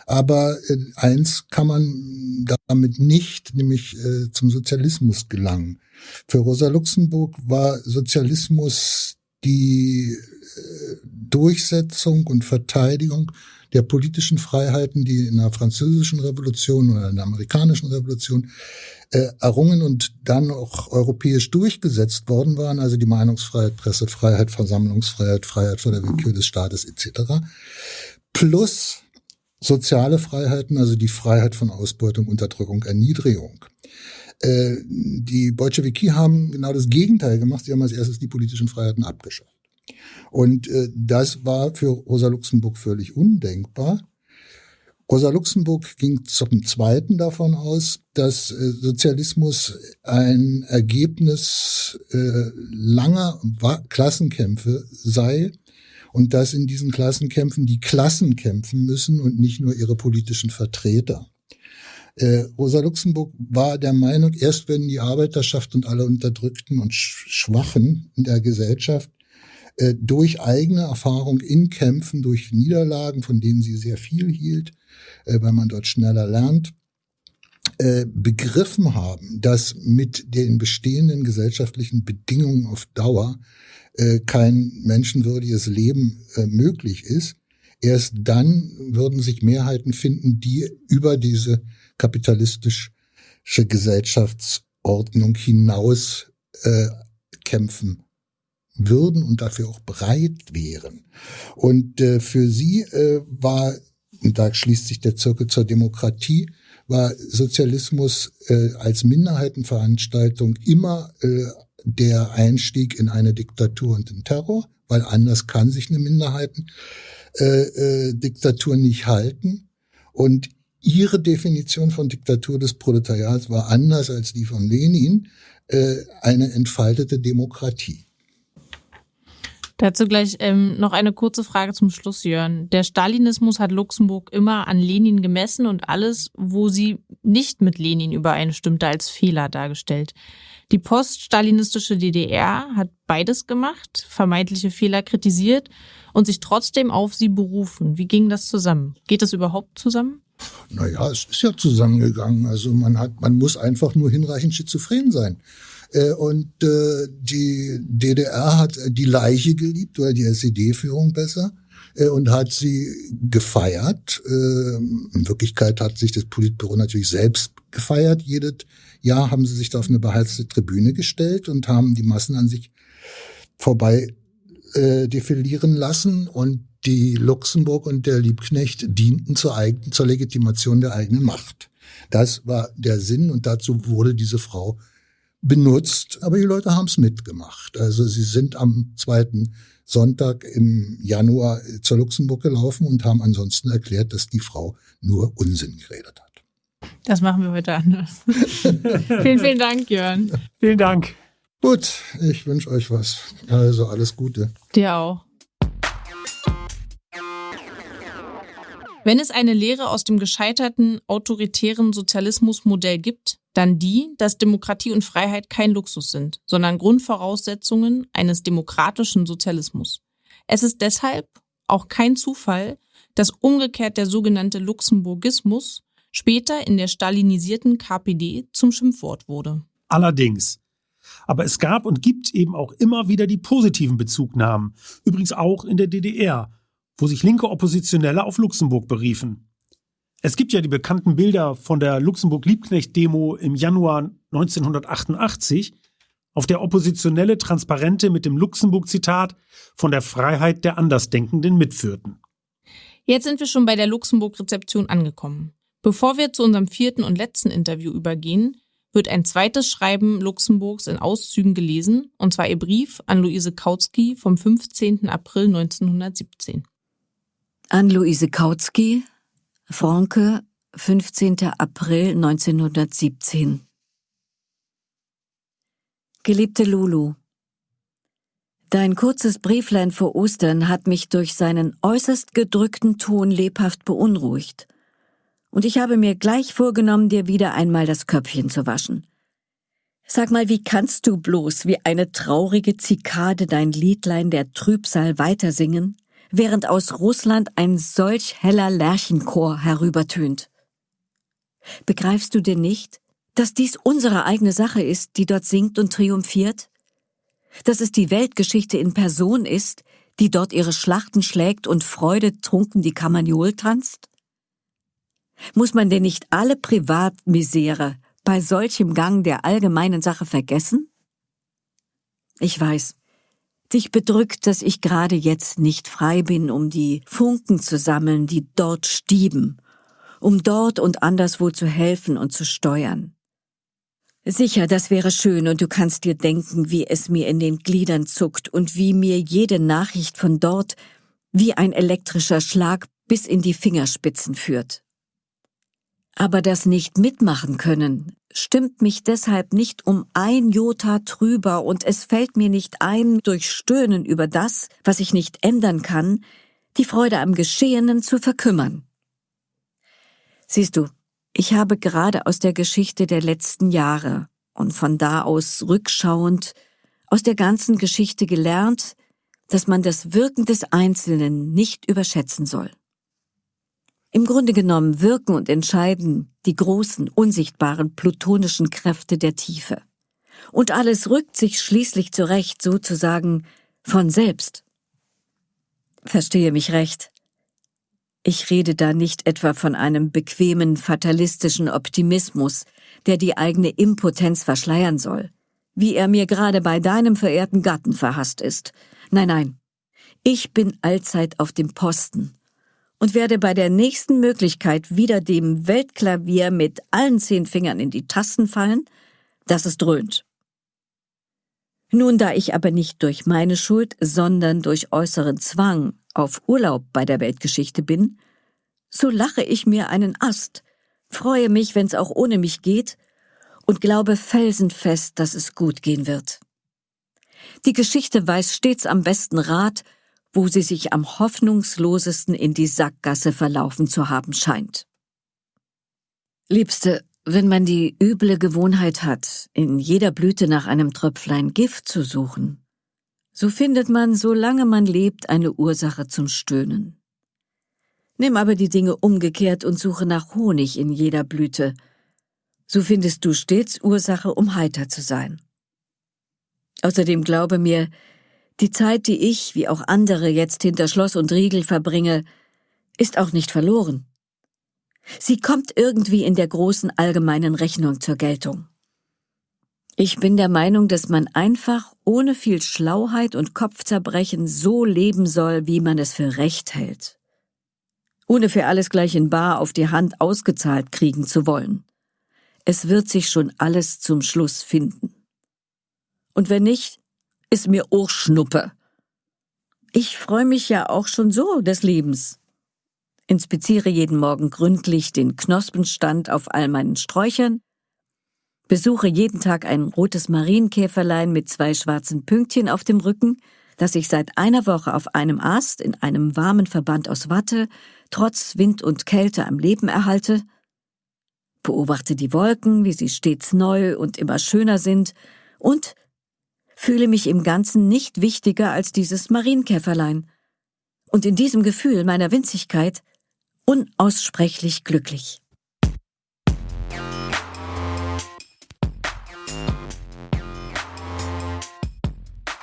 Aber äh, eins kann man damit nicht, nämlich zum Sozialismus gelangen. Für Rosa Luxemburg war Sozialismus die Durchsetzung und Verteidigung der politischen Freiheiten, die in der französischen Revolution oder in der amerikanischen Revolution äh, errungen und dann auch europäisch durchgesetzt worden waren, also die Meinungsfreiheit, Pressefreiheit, Versammlungsfreiheit, Freiheit vor der Willkür des Staates etc. Plus soziale Freiheiten, also die Freiheit von Ausbeutung, Unterdrückung, Erniedrigung. Äh, die Bolschewiki haben genau das Gegenteil gemacht. Sie haben als erstes die politischen Freiheiten abgeschafft. Und äh, das war für Rosa Luxemburg völlig undenkbar. Rosa Luxemburg ging zum Zweiten davon aus, dass äh, Sozialismus ein Ergebnis äh, langer Klassenkämpfe sei und dass in diesen Klassenkämpfen die Klassen kämpfen müssen und nicht nur ihre politischen Vertreter. Äh, Rosa Luxemburg war der Meinung, erst wenn die Arbeiterschaft und alle Unterdrückten und Schwachen in der Gesellschaft äh, durch eigene Erfahrung in Kämpfen, durch Niederlagen, von denen sie sehr viel hielt, äh, weil man dort schneller lernt, äh, begriffen haben, dass mit den bestehenden gesellschaftlichen Bedingungen auf Dauer äh, kein menschenwürdiges Leben äh, möglich ist. Erst dann würden sich Mehrheiten finden, die über diese kapitalistische Gesellschaftsordnung hinaus äh, kämpfen würden und dafür auch bereit wären. Und äh, für sie äh, war, und da schließt sich der Zirkel zur Demokratie, war Sozialismus äh, als Minderheitenveranstaltung immer äh, der Einstieg in eine Diktatur und den Terror, weil anders kann sich eine Minderheitendiktatur äh, äh, nicht halten. Und ihre Definition von Diktatur des Proletariats war anders als die von Lenin, äh, eine entfaltete Demokratie. Dazu gleich ähm, noch eine kurze Frage zum Schluss, Jörn. Der Stalinismus hat Luxemburg immer an Lenin gemessen und alles, wo sie nicht mit Lenin übereinstimmte, als Fehler dargestellt. Die poststalinistische DDR hat beides gemacht, vermeintliche Fehler kritisiert und sich trotzdem auf sie berufen. Wie ging das zusammen? Geht das überhaupt zusammen? Naja, es ist ja zusammengegangen. Also man hat, man muss einfach nur hinreichend schizophren sein. Äh, und äh, die DDR hat die Leiche geliebt oder die SED-Führung besser. äh, und hat sie gefeiert. In Wirklichkeit hat sich das Politbüro natürlich selbst gefeiert. Jedes Jahr haben sie sich da auf eine beheizte Tribüne gestellt und haben die Massen an sich vorbei äh, defilieren lassen und die Luxemburg und der Liebknecht dienten zur, eigenen, zur Legitimation der eigenen Macht. Das war der Sinn und dazu wurde diese Frau benutzt, aber die Leute haben es mitgemacht. Also sie sind am zweiten Sonntag im Januar zur Luxemburg gelaufen und haben ansonsten erklärt, dass die Frau nur Unsinn geredet hat. Das machen wir heute anders. vielen, vielen Dank, Jörn. Vielen Dank. Gut, ich wünsche euch was. Also alles Gute. Dir auch. Wenn es eine Lehre aus dem gescheiterten autoritären Sozialismusmodell gibt, dann die, dass Demokratie und Freiheit kein Luxus sind, sondern Grundvoraussetzungen eines demokratischen Sozialismus. Es ist deshalb auch kein Zufall, dass umgekehrt der sogenannte Luxemburgismus später in der stalinisierten KPD zum Schimpfwort wurde. Allerdings. Aber es gab und gibt eben auch immer wieder die positiven Bezugnahmen, übrigens auch in der DDR, wo sich linke Oppositionelle auf Luxemburg beriefen. Es gibt ja die bekannten Bilder von der Luxemburg-Liebknecht-Demo im Januar 1988, auf der Oppositionelle Transparente mit dem Luxemburg-Zitat von der Freiheit der Andersdenkenden mitführten. Jetzt sind wir schon bei der Luxemburg-Rezeption angekommen. Bevor wir zu unserem vierten und letzten Interview übergehen, wird ein zweites Schreiben Luxemburgs in Auszügen gelesen, und zwar ihr Brief an Luise Kautsky vom 15. April 1917. An Luise Kautsky, Franke, 15. April 1917. Geliebte Lulu, Dein kurzes Brieflein vor Ostern hat mich durch seinen äußerst gedrückten Ton lebhaft beunruhigt und ich habe mir gleich vorgenommen, dir wieder einmal das Köpfchen zu waschen. Sag mal, wie kannst du bloß wie eine traurige Zikade dein Liedlein der Trübsal weitersingen, während aus Russland ein solch heller Lerchenchor herübertönt? Begreifst du denn nicht, dass dies unsere eigene Sache ist, die dort singt und triumphiert? Dass es die Weltgeschichte in Person ist, die dort ihre Schlachten schlägt und Freude trunken die Kamagnol tanzt? Muss man denn nicht alle Privatmisere bei solchem Gang der allgemeinen Sache vergessen? Ich weiß, dich bedrückt, dass ich gerade jetzt nicht frei bin, um die Funken zu sammeln, die dort stieben, um dort und anderswo zu helfen und zu steuern. Sicher, das wäre schön, und du kannst dir denken, wie es mir in den Gliedern zuckt und wie mir jede Nachricht von dort wie ein elektrischer Schlag bis in die Fingerspitzen führt. Aber das nicht mitmachen können stimmt mich deshalb nicht um ein Jota trüber und es fällt mir nicht ein, durch Stöhnen über das, was ich nicht ändern kann, die Freude am Geschehenen zu verkümmern. Siehst du, ich habe gerade aus der Geschichte der letzten Jahre und von da aus rückschauend aus der ganzen Geschichte gelernt, dass man das Wirken des Einzelnen nicht überschätzen soll. Im Grunde genommen wirken und entscheiden die großen, unsichtbaren plutonischen Kräfte der Tiefe. Und alles rückt sich schließlich zurecht, sozusagen von selbst. Verstehe mich recht. Ich rede da nicht etwa von einem bequemen, fatalistischen Optimismus, der die eigene Impotenz verschleiern soll, wie er mir gerade bei deinem verehrten Gatten verhasst ist. Nein, nein. Ich bin allzeit auf dem Posten und werde bei der nächsten Möglichkeit wieder dem Weltklavier mit allen zehn Fingern in die Tasten fallen, dass es dröhnt. Nun, da ich aber nicht durch meine Schuld, sondern durch äußeren Zwang auf Urlaub bei der Weltgeschichte bin, so lache ich mir einen Ast, freue mich, wenn's auch ohne mich geht, und glaube felsenfest, dass es gut gehen wird. Die Geschichte weiß stets am besten Rat, wo sie sich am hoffnungslosesten in die Sackgasse verlaufen zu haben scheint. Liebste, wenn man die üble Gewohnheit hat, in jeder Blüte nach einem Tröpflein Gift zu suchen, so findet man, solange man lebt, eine Ursache zum Stöhnen. Nimm aber die Dinge umgekehrt und suche nach Honig in jeder Blüte, so findest du stets Ursache, um heiter zu sein. Außerdem glaube mir, Die Zeit, die ich, wie auch andere, jetzt hinter Schloss und Riegel verbringe, ist auch nicht verloren. Sie kommt irgendwie in der großen allgemeinen Rechnung zur Geltung. Ich bin der Meinung, dass man einfach ohne viel Schlauheit und Kopfzerbrechen so leben soll, wie man es für recht hält. Ohne für alles gleich in Bar auf die Hand ausgezahlt kriegen zu wollen. Es wird sich schon alles zum Schluss finden. Und wenn nicht, ist mir auch Schnuppe. Ich freue mich ja auch schon so des Lebens. Inspiziere jeden Morgen gründlich den Knospenstand auf all meinen Sträuchern, besuche jeden Tag ein rotes Marienkäferlein mit zwei schwarzen Pünktchen auf dem Rücken, das ich seit einer Woche auf einem Ast in einem warmen Verband aus Watte trotz Wind und Kälte am Leben erhalte, beobachte die Wolken, wie sie stets neu und immer schöner sind, und fühle mich im Ganzen nicht wichtiger als dieses Marienkäferlein. Und in diesem Gefühl meiner Winzigkeit unaussprechlich glücklich.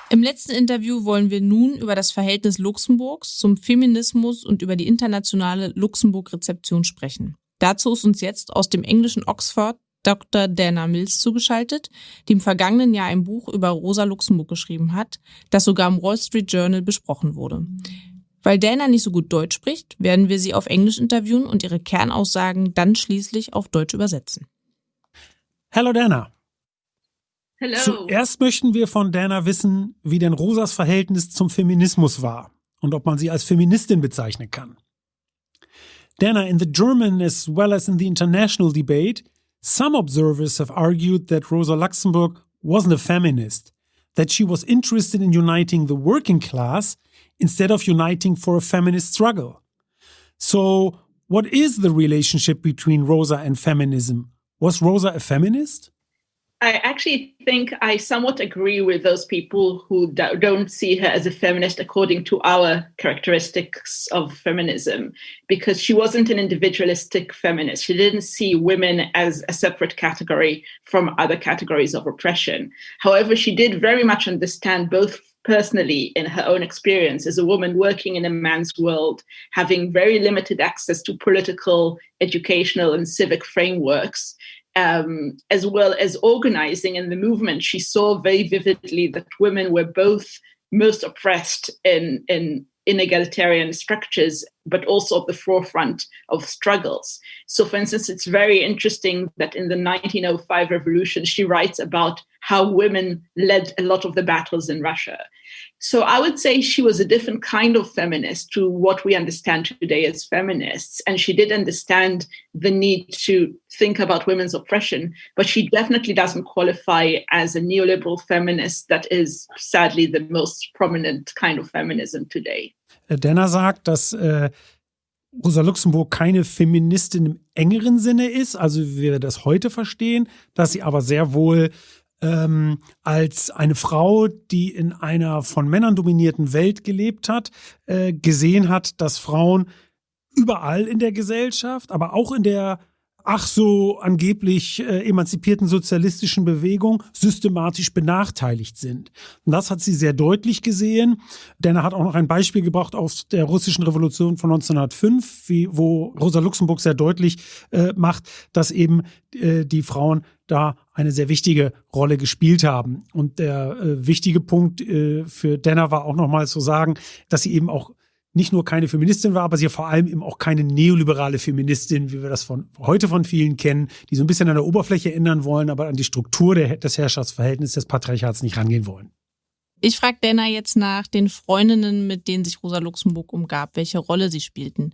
Im letzten Interview wollen wir nun über das Verhältnis Luxemburgs zum Feminismus und über die internationale Luxemburg-Rezeption sprechen. Dazu ist uns jetzt aus dem englischen Oxford Dr. Dana Mills zugeschaltet, die im vergangenen Jahr ein Buch über Rosa Luxemburg geschrieben hat, das sogar im Wall Street Journal besprochen wurde. Weil Dana nicht so gut Deutsch spricht, werden wir sie auf Englisch interviewen und ihre Kernaussagen dann schließlich auf Deutsch übersetzen. Hallo Dana. Hello. Zuerst möchten wir von Dana wissen, wie denn Rosas Verhältnis zum Feminismus war und ob man sie als Feministin bezeichnen kann. Dana, in the German as well as in the international debate, Some observers have argued that Rosa Luxemburg wasn't a feminist, that she was interested in uniting the working class instead of uniting for a feminist struggle. So, what is the relationship between Rosa and feminism? Was Rosa a feminist? I actually think I somewhat agree with those people who don't see her as a feminist according to our characteristics of feminism, because she wasn't an individualistic feminist. She didn't see women as a separate category from other categories of oppression. However, she did very much understand both personally in her own experience as a woman working in a man's world, having very limited access to political, educational, and civic frameworks um, as well as organizing in the movement, she saw very vividly that women were both most oppressed in, in inegalitarian structures, but also at the forefront of struggles. So, for instance, it's very interesting that in the 1905 revolution, she writes about how women led a lot of the battles in Russia. So I would say she was a different kind of feminist to what we understand today as feminists. And she did understand the need to think about women's oppression, but she definitely doesn't qualify as a neoliberal feminist that is sadly the most prominent kind of feminism today. Äh, Denner sagt, dass äh, Rosa Luxemburg keine Feministin im engeren Sinne ist, also wie wir das heute verstehen, dass sie aber sehr wohl ähm, als eine Frau, die in einer von Männern dominierten Welt gelebt hat, äh, gesehen hat, dass Frauen überall in der Gesellschaft, aber auch in der ach so angeblich äh, emanzipierten sozialistischen Bewegung systematisch benachteiligt sind. Und das hat sie sehr deutlich gesehen, denn er hat auch noch ein Beispiel gebracht aus der russischen Revolution von 1905, wie, wo Rosa Luxemburg sehr deutlich äh, macht, dass eben äh, die Frauen da eine sehr wichtige Rolle gespielt haben. Und der äh, wichtige Punkt äh, für Denner war auch nochmal zu sagen, dass sie eben auch nicht nur keine Feministin war, aber sie vor allem eben auch keine neoliberale Feministin, wie wir das von heute von vielen kennen, die so ein bisschen an der Oberfläche ändern wollen, aber an die Struktur der, des Herrschaftsverhältnisses des Patriarchats nicht rangehen wollen. Ich frage Dana jetzt nach den Freundinnen, mit denen sich Rosa Luxemburg umgab, welche Rolle sie spielten.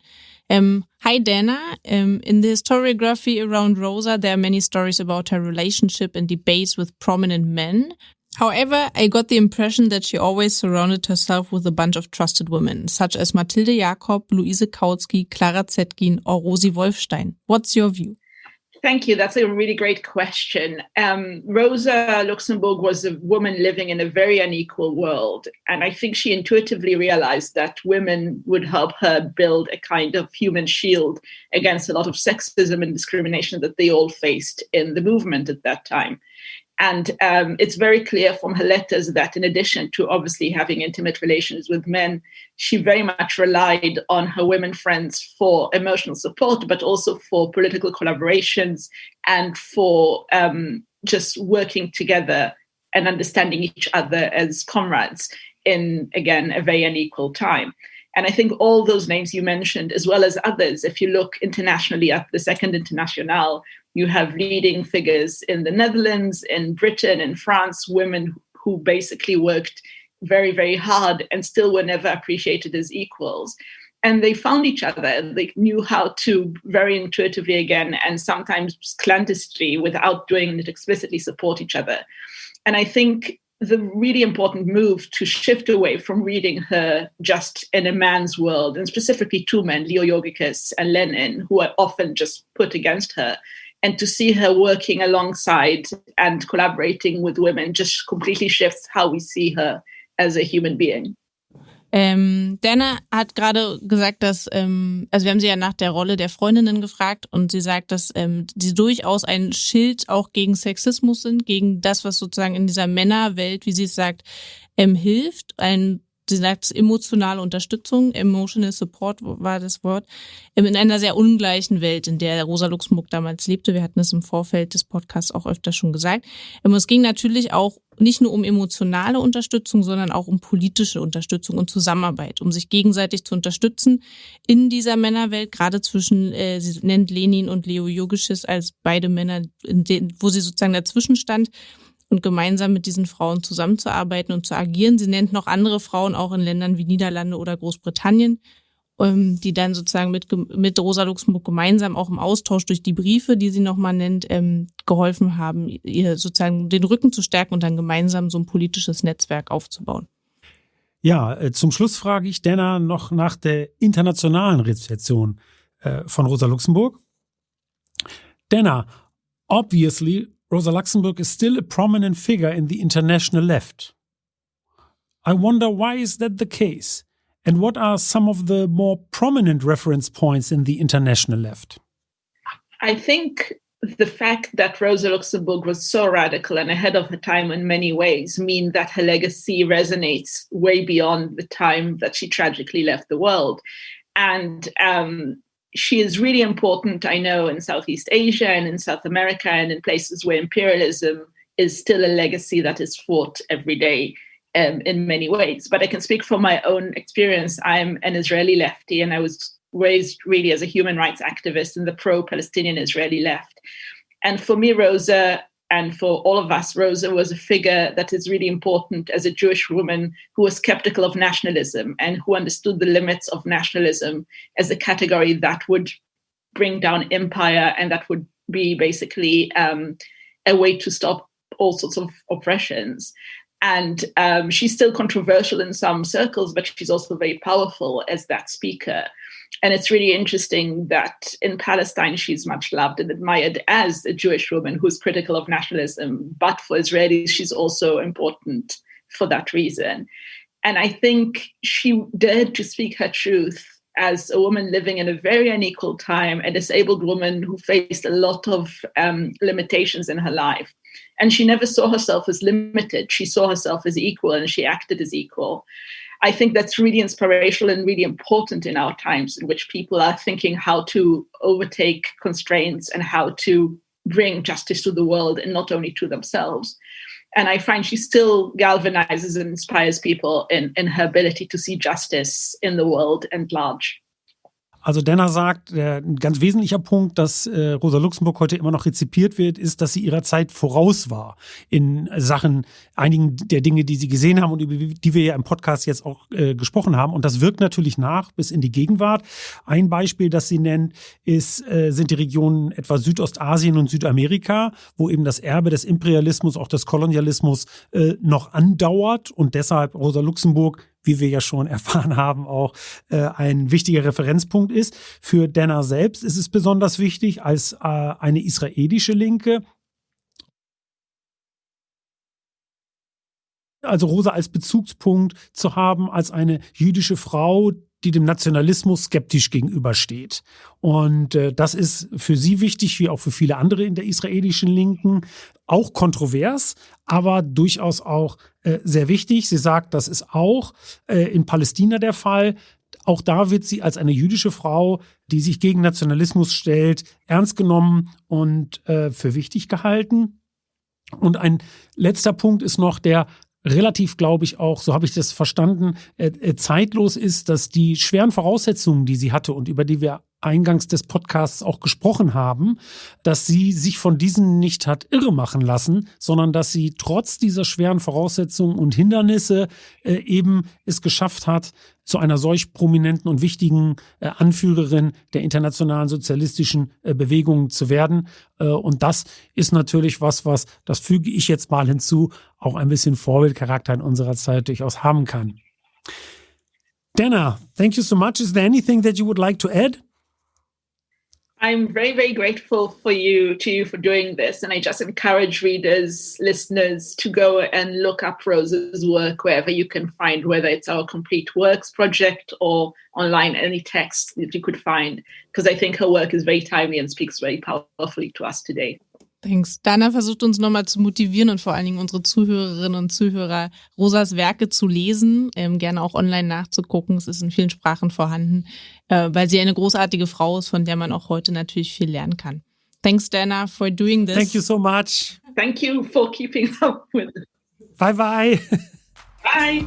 Um, hi Dana, um, in the historiography around Rosa, there are many stories about her relationship and debates with prominent men. However, I got the impression that she always surrounded herself with a bunch of trusted women, such as Mathilde Jakob, Luise Kautsky, Clara Zetkin, or Rosi Wolfstein. What's your view? Thank you. That's a really great question. Um, Rosa Luxemburg was a woman living in a very unequal world. And I think she intuitively realized that women would help her build a kind of human shield against a lot of sexism and discrimination that they all faced in the movement at that time. And um, it's very clear from her letters that, in addition to obviously having intimate relations with men, she very much relied on her women friends for emotional support, but also for political collaborations and for um, just working together and understanding each other as comrades in, again, a very unequal time. And I think all those names you mentioned, as well as others, if you look internationally at the Second International, you have leading figures in the Netherlands, in Britain, in France, women who basically worked very, very hard and still were never appreciated as equals. And they found each other. They knew how to very intuitively again, and sometimes clandestinely, without doing it explicitly, support each other. And I think the really important move to shift away from reading her just in a man's world, and specifically two men, Leo Yogicus and Lenin, who are often just put against her, and to see her working alongside and collaborating with women just completely shifts how we see her as a human being. Ähm, Dana hat gerade gesagt, dass, ähm, also wir haben sie ja nach der Rolle der Freundinnen gefragt und sie sagt, dass ähm, sie durchaus ein Schild auch gegen Sexismus sind, gegen das, was sozusagen in dieser Männerwelt, wie sie es sagt, ähm, hilft, ein sie sagt emotionale Unterstützung, emotional support war das Wort, ähm, in einer sehr ungleichen Welt, in der Rosa Luxemburg damals lebte. Wir hatten es im Vorfeld des Podcasts auch öfter schon gesagt. Ähm, es ging natürlich auch nicht nur um emotionale Unterstützung, sondern auch um politische Unterstützung und Zusammenarbeit, um sich gegenseitig zu unterstützen in dieser Männerwelt, gerade zwischen, äh, sie nennt Lenin und Leo Yogisches als beide Männer, denen, wo sie sozusagen dazwischen stand und gemeinsam mit diesen Frauen zusammenzuarbeiten und zu agieren. Sie nennt noch andere Frauen auch in Ländern wie Niederlande oder Großbritannien, ähm, die dann sozusagen mit, mit Rosa Luxemburg gemeinsam auch im Austausch durch die Briefe, die sie nochmal nennt, ähm, geholfen haben, ihr sozusagen den Rücken zu stärken und dann gemeinsam so ein politisches Netzwerk aufzubauen. Ja, äh, zum Schluss frage ich Denner noch nach der internationalen Rezeption äh, von Rosa Luxemburg. Denner, obviously Rosa Luxemburg is still a prominent figure in the international left. I wonder why is that the case? And what are some of the more prominent reference points in the international left? I think the fact that Rosa Luxemburg was so radical and ahead of her time in many ways mean that her legacy resonates way beyond the time that she tragically left the world. And um, she is really important, I know, in Southeast Asia and in South America and in places where imperialism is still a legacy that is fought every day um, in many ways. But I can speak from my own experience. I'm an Israeli lefty and I was raised really as a human rights activist in the pro Palestinian Israeli left. And for me, Rosa and for all of us, Rosa was a figure that is really important as a Jewish woman who was skeptical of nationalism and who understood the limits of nationalism as a category that would bring down empire and that would be basically um, a way to stop all sorts of oppressions. And um, she's still controversial in some circles, but she's also very powerful as that speaker. And it's really interesting that in Palestine, she's much loved and admired as a Jewish woman who's critical of nationalism. But for Israelis, she's also important for that reason. And I think she dared to speak her truth as a woman living in a very unequal time, a disabled woman who faced a lot of um, limitations in her life. And she never saw herself as limited. She saw herself as equal and she acted as equal. I think that's really inspirational and really important in our times in which people are thinking how to overtake constraints and how to bring justice to the world and not only to themselves. And I find she still galvanizes and inspires people in, in her ability to see justice in the world and large. Also Denner sagt, äh, ein ganz wesentlicher Punkt, dass äh, Rosa Luxemburg heute immer noch rezipiert wird, ist, dass sie ihrer Zeit voraus war in Sachen einigen der Dinge, die sie gesehen haben und über die wir ja im Podcast jetzt auch äh, gesprochen haben. Und das wirkt natürlich nach bis in die Gegenwart. Ein Beispiel, das sie nennt, ist, äh, sind die Regionen etwa Südostasien und Südamerika, wo eben das Erbe des Imperialismus, auch des Kolonialismus äh, noch andauert und deshalb Rosa Luxemburg wie wir ja schon erfahren haben, auch äh, ein wichtiger Referenzpunkt ist. Für Denner selbst ist es besonders wichtig als äh, eine israelische Linke, also Rosa als Bezugspunkt zu haben, als eine jüdische Frau, die dem Nationalismus skeptisch gegenübersteht. Und äh, das ist für sie wichtig, wie auch für viele andere in der israelischen Linken, auch kontrovers, aber durchaus auch äh, sehr wichtig. Sie sagt, das ist auch äh, in Palästina der Fall. Auch da wird sie als eine jüdische Frau, die sich gegen Nationalismus stellt, ernst genommen und äh, für wichtig gehalten. Und ein letzter Punkt ist noch der relativ, glaube ich, auch, so habe ich das verstanden, äh, äh, zeitlos ist, dass die schweren Voraussetzungen, die sie hatte und über die wir eingangs des Podcasts auch gesprochen haben, dass sie sich von diesen nicht hat irre machen lassen, sondern dass sie trotz dieser schweren Voraussetzungen und Hindernisse äh, eben es geschafft hat, zu einer solch prominenten und wichtigen äh, Anführerin der internationalen sozialistischen äh, Bewegung zu werden. Äh, und das ist natürlich was, was, das füge ich jetzt mal hinzu, auch ein bisschen Vorbildcharakter in unserer Zeit durchaus haben kann. Dana, thank you so much. Is there anything that you would like to add? I'm very, very grateful for you to you for doing this. And I just encourage readers, listeners to go and look up Rose's work wherever you can find, whether it's our complete works project or online, any text that you could find, because I think her work is very timely and speaks very powerfully to us today. Thanks. Dana versucht uns nochmal zu motivieren und vor allen Dingen unsere Zuhörerinnen und Zuhörer, Rosas Werke zu lesen, ähm, gerne auch online nachzugucken. Es ist in vielen Sprachen vorhanden, äh, weil sie eine großartige Frau ist, von der man auch heute natürlich viel lernen kann. Thanks, Dana, for doing this. Thank you so much. Thank you for keeping up with it. Bye bye. Bye.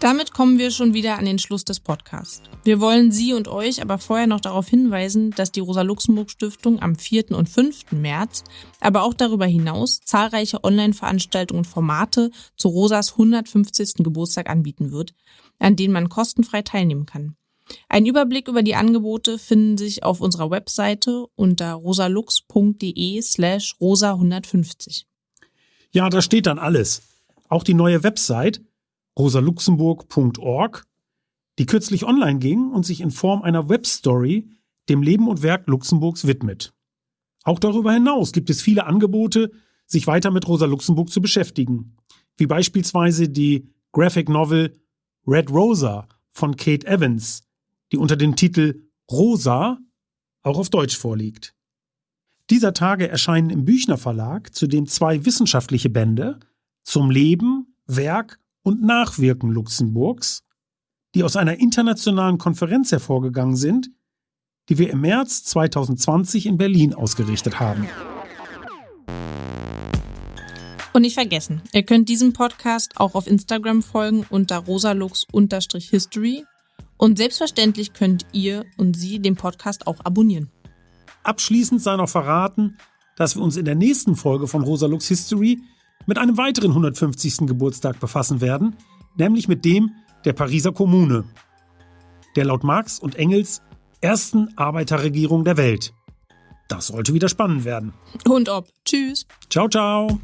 Damit kommen wir schon wieder an den Schluss des Podcasts. Wir wollen Sie und euch aber vorher noch darauf hinweisen, dass die Rosa-Luxemburg-Stiftung am 4. und 5. März, aber auch darüber hinaus zahlreiche Online-Veranstaltungen und Formate zu Rosas 150. Geburtstag anbieten wird, an denen man kostenfrei teilnehmen kann. Ein Überblick über die Angebote finden sich auf unserer Webseite unter rosalux.de slash rosa150. Ja, da steht dann alles. Auch die neue Website rosaluxemburg.org, die kürzlich online ging und sich in Form einer Webstory dem Leben und Werk Luxemburgs widmet. Auch darüber hinaus gibt es viele Angebote, sich weiter mit Rosa Luxemburg zu beschäftigen, wie beispielsweise die Graphic Novel Red Rosa von Kate Evans, die unter dem Titel Rosa auch auf Deutsch vorliegt. Dieser Tage erscheinen im Büchner Verlag zudem zwei wissenschaftliche Bände zum Leben, Werk und Nachwirken Luxemburgs, die aus einer internationalen Konferenz hervorgegangen sind, die wir im März 2020 in Berlin ausgerichtet haben. Und nicht vergessen, ihr könnt diesem Podcast auch auf Instagram folgen unter rosalux-history und selbstverständlich könnt ihr und Sie den Podcast auch abonnieren. Abschließend sei noch verraten, dass wir uns in der nächsten Folge von Rosalux History mit einem weiteren 150. Geburtstag befassen werden, nämlich mit dem der Pariser Kommune, der laut Marx und Engels ersten Arbeiterregierung der Welt. Das sollte wieder spannend werden. Und ob. Tschüss. Ciao, ciao.